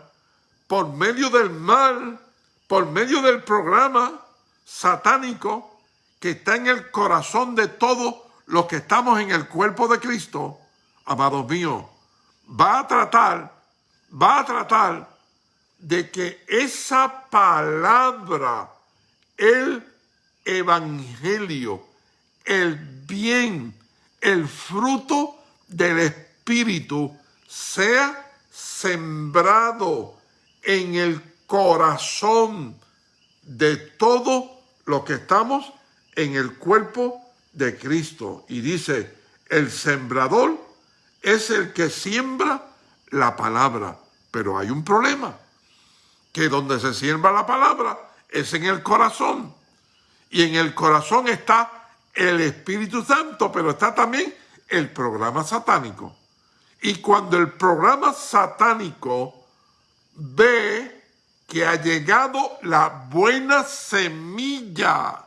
por medio del mal, por medio del programa satánico que está en el corazón de todos los que estamos en el cuerpo de Cristo, amados míos, va a tratar, va a tratar de que esa palabra, el evangelio, el bien, el fruto del Espíritu sea sembrado en el corazón de todo lo que estamos en el cuerpo de Cristo. Y dice, el sembrador es el que siembra la palabra. Pero hay un problema, que donde se siembra la palabra es en el corazón. Y en el corazón está el Espíritu Santo, pero está también el programa satánico. Y cuando el programa satánico ve que ha llegado la buena semilla,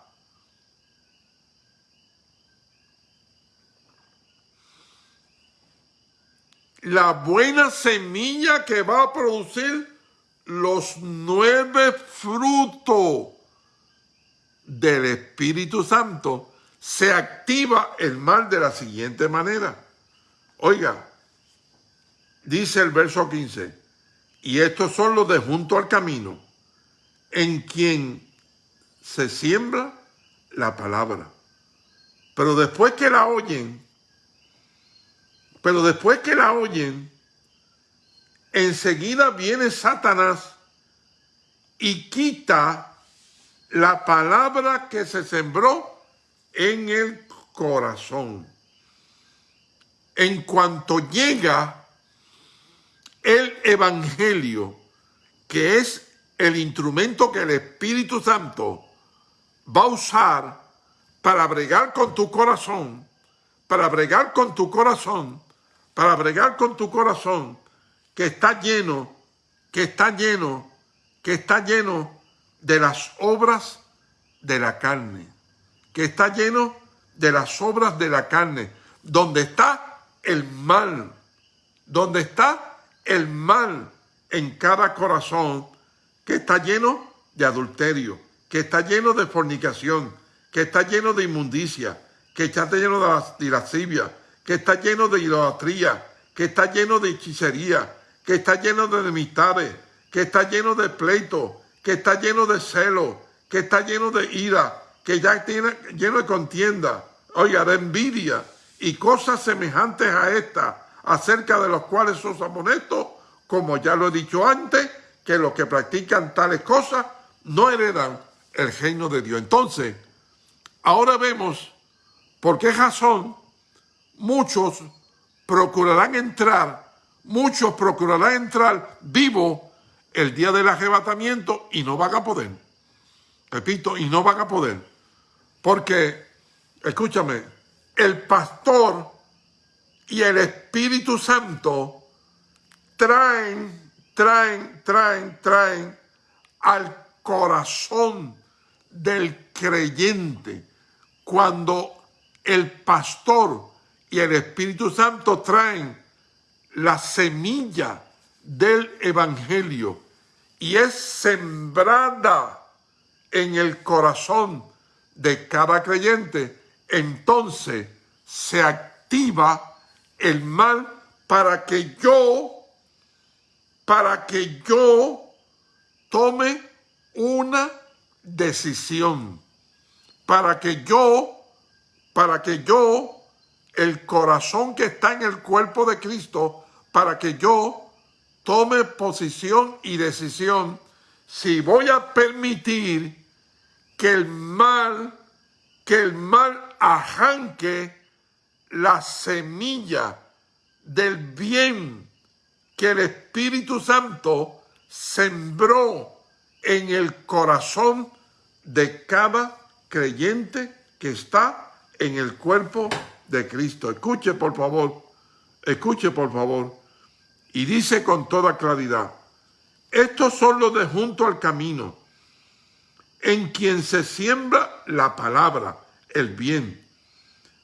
la buena semilla que va a producir los nueve frutos del Espíritu Santo, se activa el mal de la siguiente manera. Oiga, dice el verso 15, y estos son los de junto al camino, en quien se siembra la palabra. Pero después que la oyen, pero después que la oyen, enseguida viene Satanás y quita la palabra que se sembró en el corazón. En cuanto llega el Evangelio, que es el instrumento que el Espíritu Santo va a usar para bregar con tu corazón, para bregar con tu corazón, para bregar con tu corazón, que está lleno, que está lleno, que está lleno de las obras de la carne, que está lleno de las obras de la carne, donde está el mal, donde está el mal en cada corazón, que está lleno de adulterio, que está lleno de fornicación, que está lleno de inmundicia, que está lleno de lascivia, que está lleno de idolatría, que está lleno de hechicería, que está lleno de enemistades, que está lleno de pleito, que está lleno de celo, que está lleno de ira, que ya tiene lleno de contienda, oiga, de envidia y cosas semejantes a esta, acerca de los cuales sos amonestos, como ya lo he dicho antes, que los que practican tales cosas no heredan el reino de Dios. Entonces, ahora vemos por qué razón muchos procurarán entrar, muchos procurarán entrar vivos el día del arrebatamiento y no van a poder. Repito, y no van a poder. Porque, escúchame, el pastor y el Espíritu Santo traen, traen, traen, traen al corazón del creyente. Cuando el pastor y el Espíritu Santo traen la semilla del Evangelio y es sembrada en el corazón de cada creyente, entonces se activa el mal para que yo, para que yo tome una decisión, para que yo, para que yo, el corazón que está en el cuerpo de Cristo, para que yo tome posición y decisión si voy a permitir que el mal, que el mal arranque la semilla del bien que el Espíritu Santo sembró en el corazón de cada creyente que está en el cuerpo de Cristo. Escuche por favor, escuche por favor. Y dice con toda claridad, estos son los de junto al camino, en quien se siembra la palabra, el bien.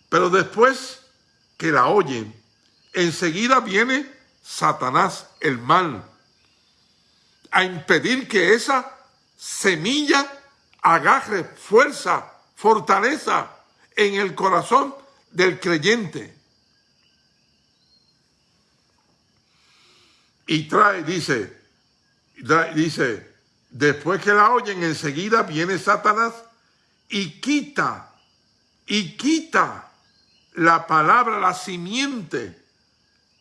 Pero después que la oyen, enseguida viene Satanás, el mal, a impedir que esa semilla agarre fuerza, fortaleza en el corazón del creyente. Y trae, dice, dice, después que la oyen, enseguida viene Satanás y quita, y quita la palabra, la simiente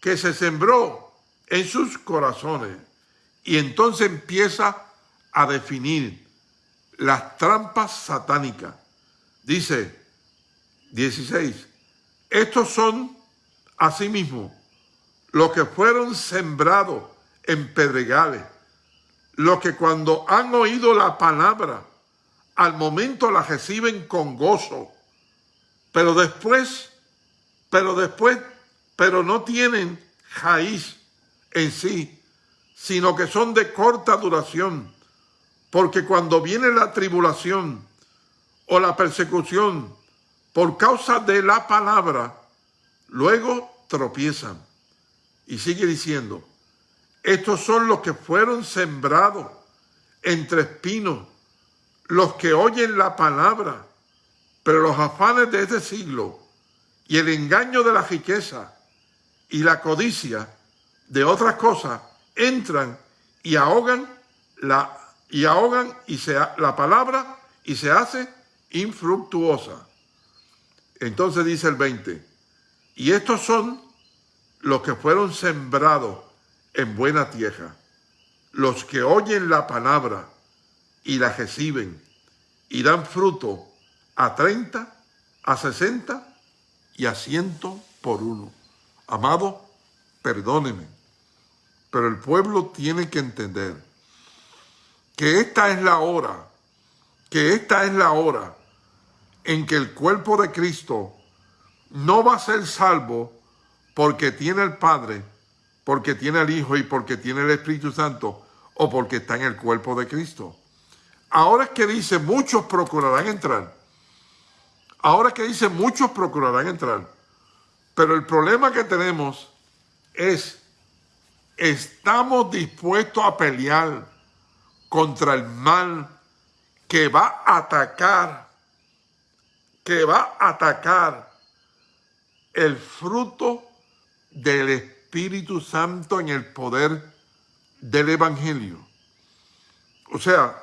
que se sembró en sus corazones. Y entonces empieza a definir las trampas satánicas. Dice 16, estos son asimismo los que fueron sembrados en pedregales, los que cuando han oído la palabra, al momento la reciben con gozo, pero después, pero después, pero no tienen raíz en sí, sino que son de corta duración porque cuando viene la tribulación o la persecución por causa de la palabra, luego tropiezan. Y sigue diciendo, estos son los que fueron sembrados entre espinos, los que oyen la palabra, pero los afanes de este siglo y el engaño de la riqueza y la codicia de otras cosas entran y ahogan la y ahogan y se, la palabra y se hace infructuosa. Entonces dice el 20, y estos son los que fueron sembrados en buena tierra, los que oyen la palabra y la reciben y dan fruto a 30, a 60 y a 100 por uno. Amado, perdóneme, pero el pueblo tiene que entender que esta es la hora, que esta es la hora en que el cuerpo de Cristo no va a ser salvo porque tiene el Padre, porque tiene el Hijo y porque tiene el Espíritu Santo o porque está en el cuerpo de Cristo. Ahora es que dice muchos procurarán entrar. Ahora que dice muchos procurarán entrar. Pero el problema que tenemos es, estamos dispuestos a pelear contra el mal que va a atacar, que va a atacar el fruto del Espíritu Santo en el poder del Evangelio. O sea,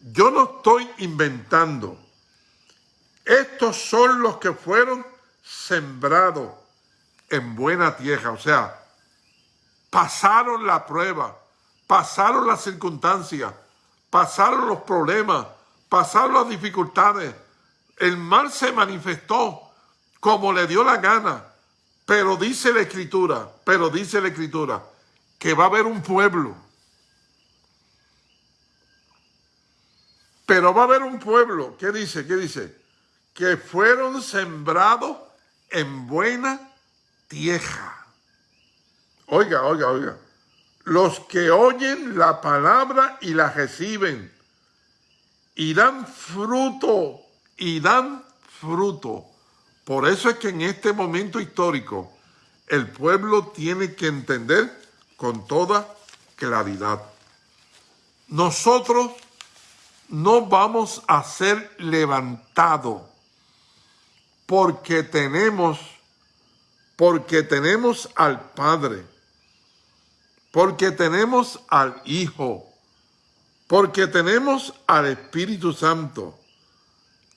yo no estoy inventando. Estos son los que fueron sembrados en buena tierra. O sea, pasaron la prueba, pasaron las circunstancias, pasaron los problemas, pasaron las dificultades. El mal se manifestó como le dio la gana, pero dice la Escritura, pero dice la Escritura, que va a haber un pueblo. Pero va a haber un pueblo, ¿qué dice? ¿Qué dice? Que fueron sembrados en buena tierra. Oiga, oiga, oiga los que oyen la palabra y la reciben y dan fruto, y dan fruto. Por eso es que en este momento histórico el pueblo tiene que entender con toda claridad. Nosotros no vamos a ser levantados porque tenemos, porque tenemos al Padre porque tenemos al Hijo, porque tenemos al Espíritu Santo.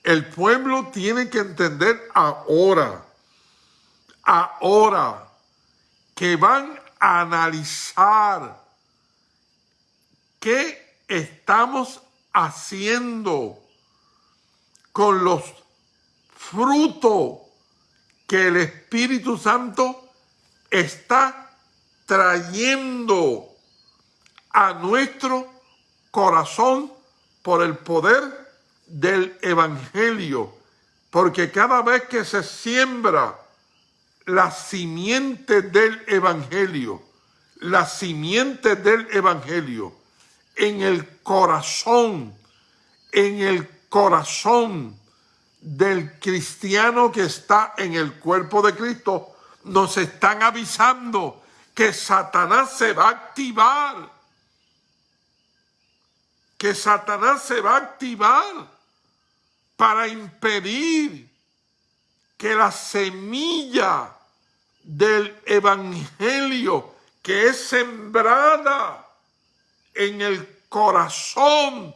El pueblo tiene que entender ahora, ahora, que van a analizar qué estamos haciendo con los fruto que el Espíritu Santo está trayendo a nuestro corazón por el poder del Evangelio. Porque cada vez que se siembra la simiente del Evangelio, la simiente del Evangelio en el corazón, en el corazón del cristiano que está en el cuerpo de Cristo, nos están avisando que Satanás se va a activar. Que Satanás se va a activar para impedir que la semilla del evangelio que es sembrada en el corazón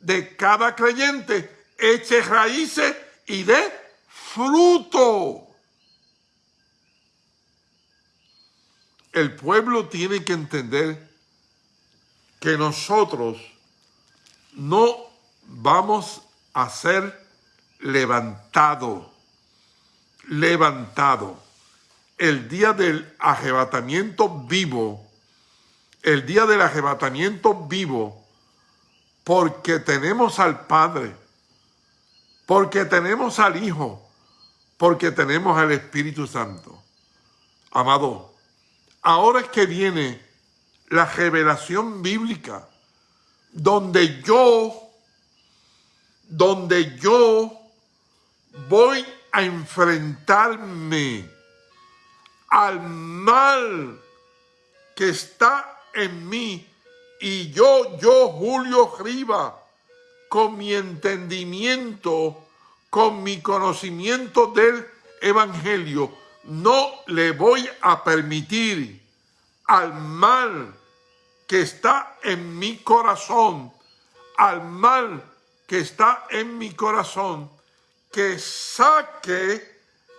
de cada creyente eche raíces y dé fruto. El pueblo tiene que entender que nosotros no vamos a ser levantados, levantado. El día del arrebatamiento vivo, el día del arrebatamiento vivo, porque tenemos al Padre, porque tenemos al Hijo, porque tenemos al Espíritu Santo. Amado, ahora es que viene la revelación bíblica, donde yo, donde yo voy a enfrentarme al mal que está en mí y yo, yo, Julio Riva, con mi entendimiento, con mi conocimiento del Evangelio, no le voy a permitir al mal que está en mi corazón, al mal que está en mi corazón, que saque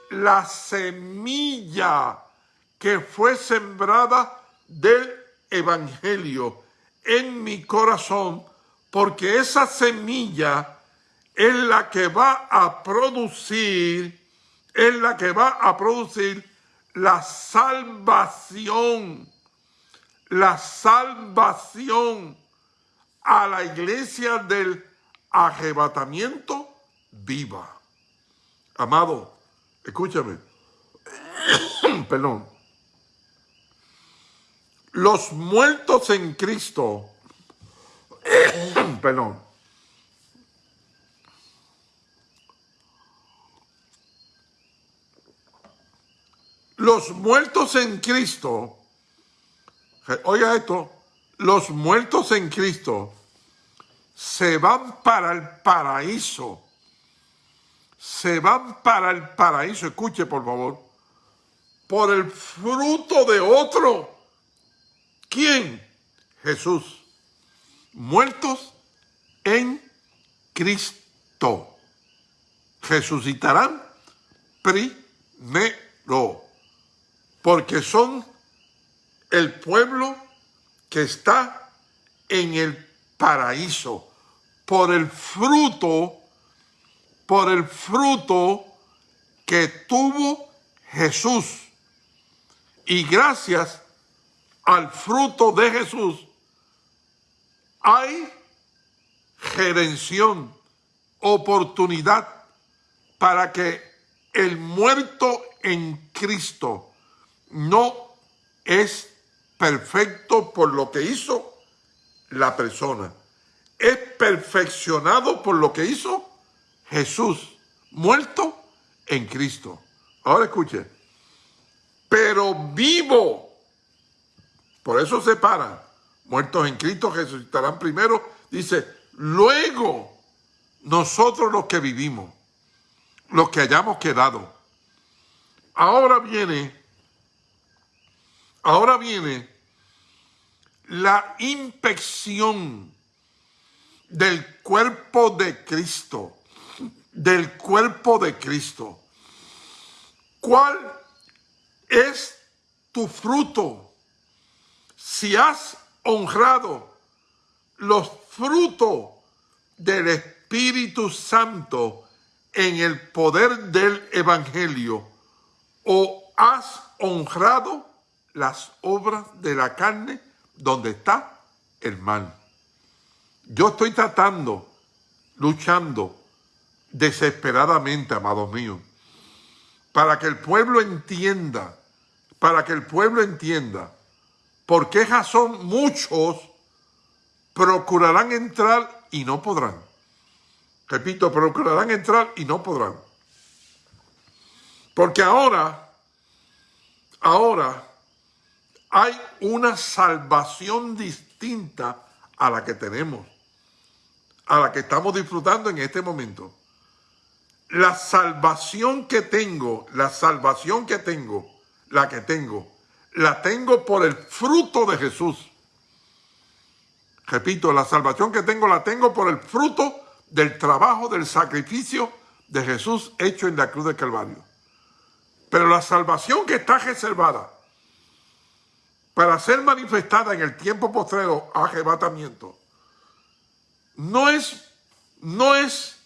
la semilla que fue sembrada del Evangelio en mi corazón, porque esa semilla es la que va a producir, es la que va a producir la salvación, la salvación a la iglesia del arrebatamiento viva. Amado, escúchame, perdón, los muertos en Cristo, perdón, los muertos en Cristo, oiga esto, los muertos en Cristo se van para el paraíso, se van para el paraíso, escuche por favor, por el fruto de otro. ¿Quién? Jesús. Muertos en Cristo. Resucitarán primero. Porque son el pueblo que está en el paraíso. Por el fruto, por el fruto que tuvo Jesús. Y gracias al fruto de Jesús, hay redención, oportunidad para que el muerto en Cristo no es perfecto por lo que hizo la persona. Es perfeccionado por lo que hizo Jesús, muerto en Cristo. Ahora escuche, pero vivo por eso se paran. Muertos en Cristo resucitarán primero. Dice, luego nosotros los que vivimos, los que hayamos quedado. Ahora viene, ahora viene la inspección del cuerpo de Cristo, del cuerpo de Cristo. ¿Cuál es tu fruto? si has honrado los frutos del Espíritu Santo en el poder del Evangelio o has honrado las obras de la carne donde está el mal. Yo estoy tratando, luchando desesperadamente, amados míos, para que el pueblo entienda, para que el pueblo entienda por qué razón muchos procurarán entrar y no podrán. Repito, procurarán entrar y no podrán. Porque ahora, ahora hay una salvación distinta a la que tenemos, a la que estamos disfrutando en este momento. La salvación que tengo, la salvación que tengo, la que tengo, la tengo por el fruto de Jesús. Repito, la salvación que tengo la tengo por el fruto del trabajo, del sacrificio de Jesús hecho en la cruz de Calvario. Pero la salvación que está reservada para ser manifestada en el tiempo postrero arrebatamiento, no es, no es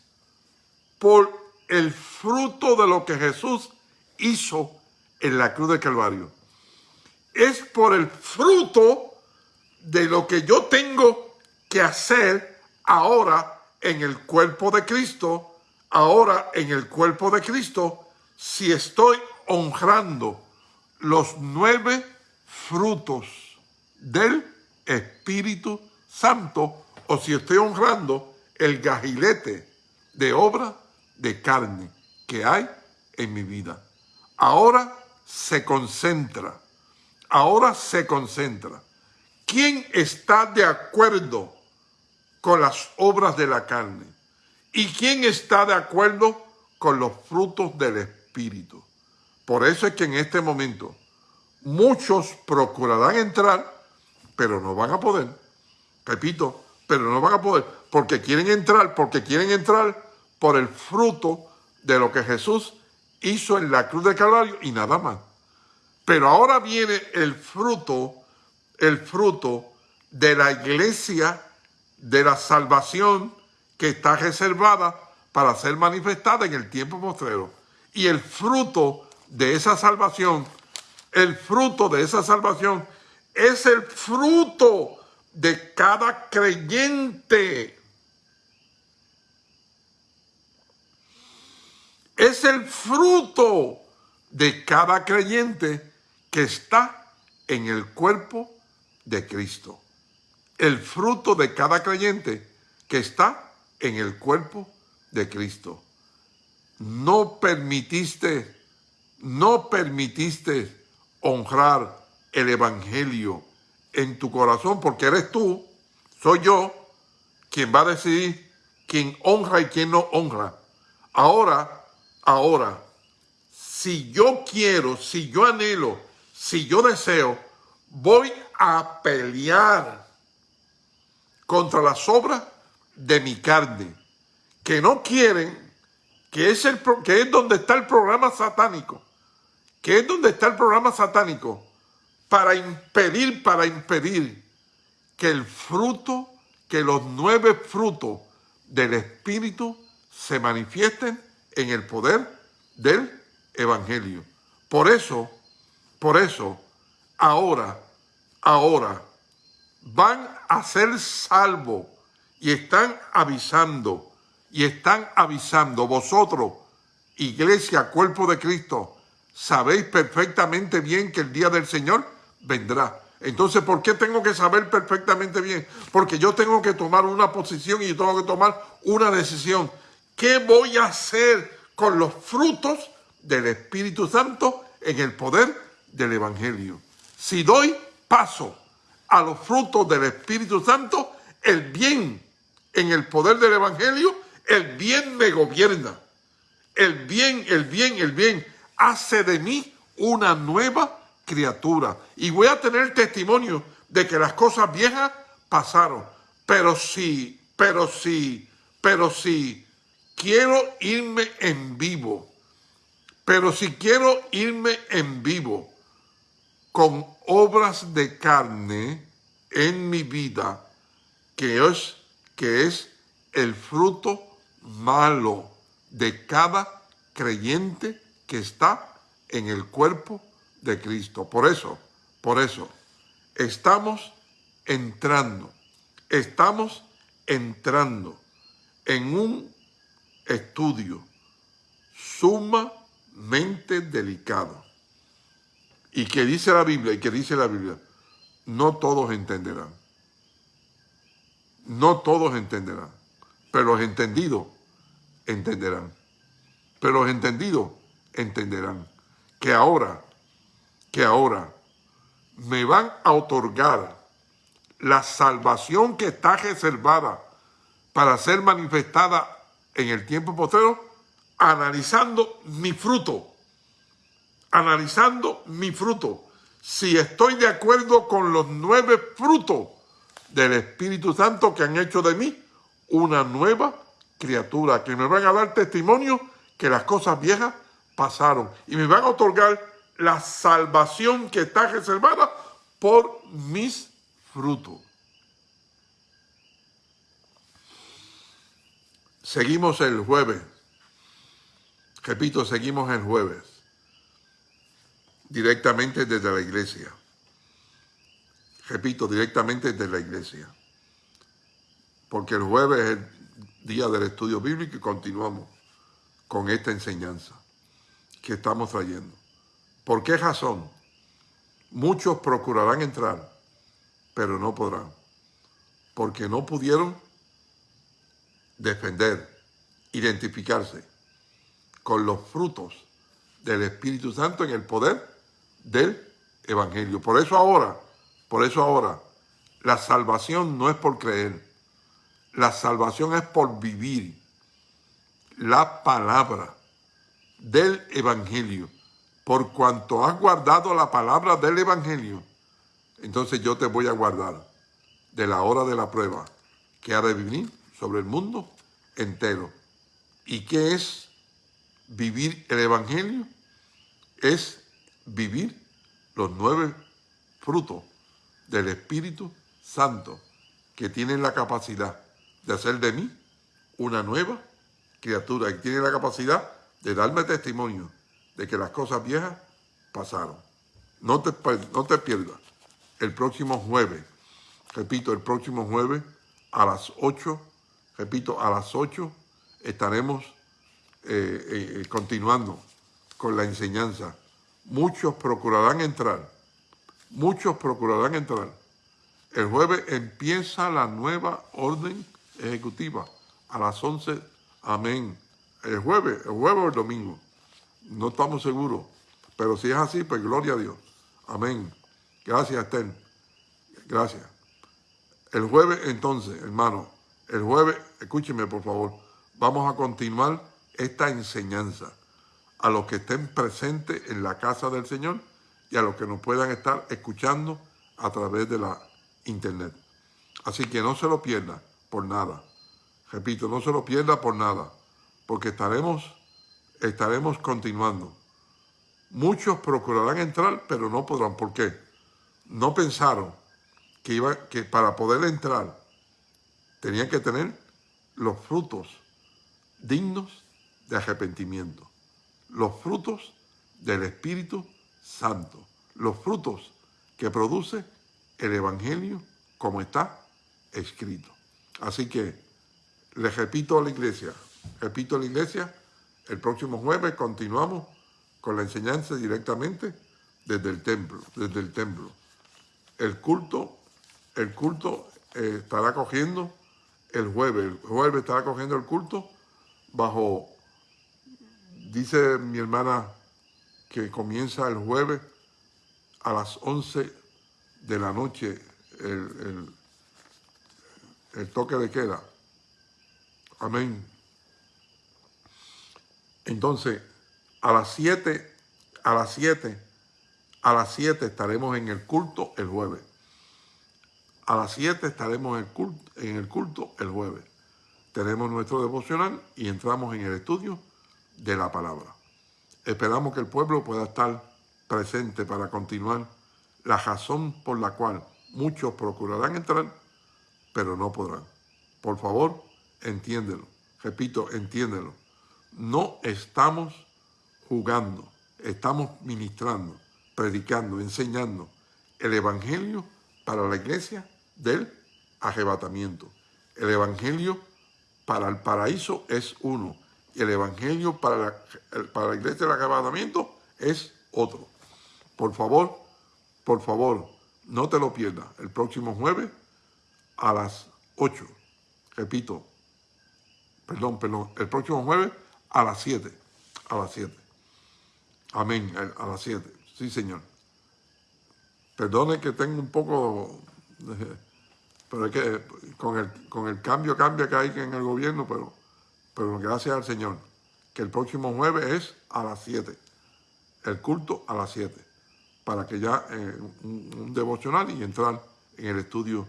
por el fruto de lo que Jesús hizo en la cruz de Calvario. Es por el fruto de lo que yo tengo que hacer ahora en el cuerpo de Cristo, ahora en el cuerpo de Cristo, si estoy honrando los nueve frutos del Espíritu Santo o si estoy honrando el gajilete de obra de carne que hay en mi vida. Ahora se concentra, ahora se concentra. ¿Quién está de acuerdo con las obras de la carne? ¿Y quién está de acuerdo con los frutos del Espíritu? Por eso es que en este momento muchos procurarán entrar, pero no van a poder. Repito, pero no van a poder, porque quieren entrar, porque quieren entrar por el fruto de lo que Jesús hizo en la cruz de Calvario y nada más. Pero ahora viene el fruto, el fruto de la iglesia de la salvación que está reservada para ser manifestada en el tiempo postrero. Y el fruto de esa salvación el fruto de esa salvación es el fruto de cada creyente. Es el fruto de cada creyente que está en el cuerpo de Cristo. El fruto de cada creyente que está en el cuerpo de Cristo. No permitiste, no permitiste honrar el Evangelio en tu corazón, porque eres tú, soy yo, quien va a decidir quién honra y quién no honra. Ahora, ahora, si yo quiero, si yo anhelo, si yo deseo, voy a pelear contra las obras de mi carne, que no quieren, que es, el, que es donde está el programa satánico que es donde está el programa satánico, para impedir, para impedir que el fruto, que los nueve frutos del Espíritu se manifiesten en el poder del Evangelio. Por eso, por eso, ahora, ahora, van a ser salvos y están avisando, y están avisando vosotros, iglesia, cuerpo de Cristo, sabéis perfectamente bien que el día del Señor vendrá. Entonces, ¿por qué tengo que saber perfectamente bien? Porque yo tengo que tomar una posición y tengo que tomar una decisión. ¿Qué voy a hacer con los frutos del Espíritu Santo en el poder del Evangelio? Si doy paso a los frutos del Espíritu Santo, el bien en el poder del Evangelio, el bien me gobierna. El bien, el bien, el bien hace de mí una nueva criatura. Y voy a tener testimonio de que las cosas viejas pasaron. Pero sí, pero sí, pero sí, quiero irme en vivo. Pero si quiero irme en vivo con obras de carne en mi vida, que es, que es el fruto malo de cada creyente que está en el cuerpo de Cristo. Por eso, por eso, estamos entrando, estamos entrando en un estudio sumamente delicado. Y que dice la Biblia, y que dice la Biblia, no todos entenderán. No todos entenderán, pero los entendidos entenderán. Pero los entendidos entenderán que ahora, que ahora me van a otorgar la salvación que está reservada para ser manifestada en el tiempo postrero, analizando mi fruto, analizando mi fruto, si estoy de acuerdo con los nueve frutos del Espíritu Santo que han hecho de mí una nueva criatura, que me van a dar testimonio que las cosas viejas pasaron y me van a otorgar la salvación que está reservada por mis frutos. Seguimos el jueves. Repito, seguimos el jueves. Directamente desde la iglesia. Repito, directamente desde la iglesia. Porque el jueves es el día del estudio bíblico y continuamos con esta enseñanza que estamos trayendo. ¿Por qué razón? Muchos procurarán entrar, pero no podrán, porque no pudieron defender, identificarse con los frutos del Espíritu Santo en el poder del Evangelio. Por eso ahora, por eso ahora, la salvación no es por creer, la salvación es por vivir la palabra del Evangelio. Por cuanto has guardado la palabra del Evangelio, entonces yo te voy a guardar de la hora de la prueba que ha de venir sobre el mundo entero. ¿Y qué es vivir el Evangelio? Es vivir los nueve frutos del Espíritu Santo que tienen la capacidad de hacer de mí una nueva criatura y tiene la capacidad de darme testimonio de que las cosas viejas pasaron. No te, no te pierdas el próximo jueves, repito, el próximo jueves a las 8 repito, a las 8 estaremos eh, eh, continuando con la enseñanza. Muchos procurarán entrar, muchos procurarán entrar. El jueves empieza la nueva orden ejecutiva a las 11, amén. El jueves, el jueves o el domingo, no estamos seguros, pero si es así, pues gloria a Dios. Amén. Gracias, Esther. Gracias. El jueves, entonces, hermano, el jueves, escúcheme por favor, vamos a continuar esta enseñanza a los que estén presentes en la casa del Señor y a los que nos puedan estar escuchando a través de la internet. Así que no se lo pierda por nada. Repito, no se lo pierda por nada, porque estaremos, estaremos continuando. Muchos procurarán entrar, pero no podrán. ¿Por qué? No pensaron que, iba, que para poder entrar tenían que tener los frutos dignos de arrepentimiento, los frutos del Espíritu Santo, los frutos que produce el Evangelio como está escrito. Así que les repito a la iglesia, repito a la iglesia, el próximo jueves continuamos con la enseñanza directamente desde el templo, desde el templo. El culto, el culto eh, estará cogiendo el jueves. El jueves estará cogiendo el culto bajo, dice mi hermana que comienza el jueves a las 11 de la noche el, toque de queda. Amén. Entonces, a las 7, a las 7, a las 7 estaremos en el culto el jueves. A las 7 estaremos en el, culto, en el culto el jueves. Tenemos nuestro devocional y entramos en el estudio de la palabra. Esperamos que el pueblo pueda estar presente para continuar la razón por la cual muchos procurarán entrar, pero no podrán. Por favor, entiéndelo. Repito, entiéndelo. no estamos jugando, estamos ministrando, predicando, enseñando el Evangelio para la iglesia del arrebatamiento. El Evangelio para el paraíso es uno el Evangelio para la, para la iglesia del arrebatamiento es otro. Por favor, por favor, no te lo pierdas. El próximo jueves a las 8. Repito, perdón, perdón, el próximo jueves a las 7. A las 7. Amén, a las 7. Sí, Señor. Perdone que tengo un poco, pero es que con el, con el cambio, cambia que hay en el gobierno, pero, pero gracias al Señor, que el próximo jueves es a las 7. El culto a las 7. Para que ya eh, un, un devocional y entrar en el estudio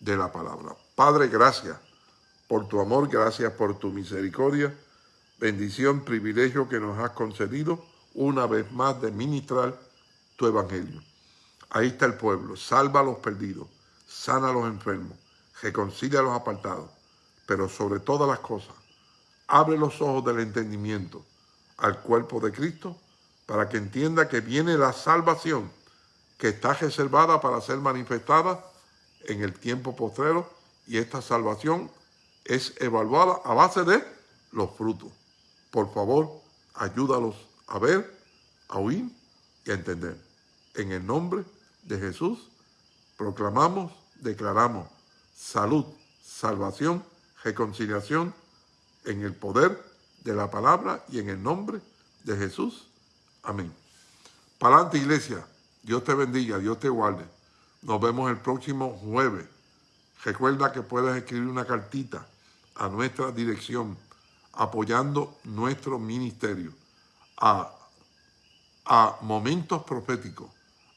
de la palabra. Padre, gracias por tu amor, gracias por tu misericordia, bendición, privilegio que nos has concedido una vez más de ministrar tu evangelio. Ahí está el pueblo, salva a los perdidos, sana a los enfermos, reconcilia a los apartados, pero sobre todas las cosas, abre los ojos del entendimiento al cuerpo de Cristo para que entienda que viene la salvación que está reservada para ser manifestada en el tiempo postrero y esta salvación es evaluada a base de los frutos. Por favor, ayúdalos a ver, a oír y a entender. En el nombre de Jesús, proclamamos, declaramos salud, salvación, reconciliación en el poder de la palabra y en el nombre de Jesús. Amén. Para adelante, iglesia. Dios te bendiga, Dios te guarde. Nos vemos el próximo jueves. Recuerda que puedes escribir una cartita a nuestra dirección apoyando nuestro ministerio a, a Momentos Proféticos,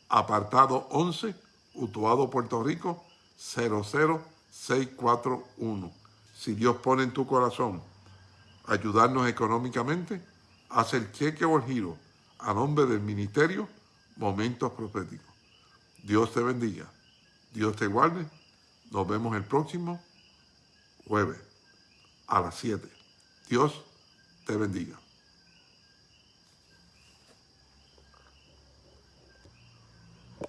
apartado 11, Utuado, Puerto Rico, 00641. Si Dios pone en tu corazón ayudarnos económicamente, haz el cheque o el giro a nombre del ministerio Momentos Proféticos. Dios te bendiga. Dios te guarde. Nos vemos el próximo jueves a las 7. Dios te bendiga.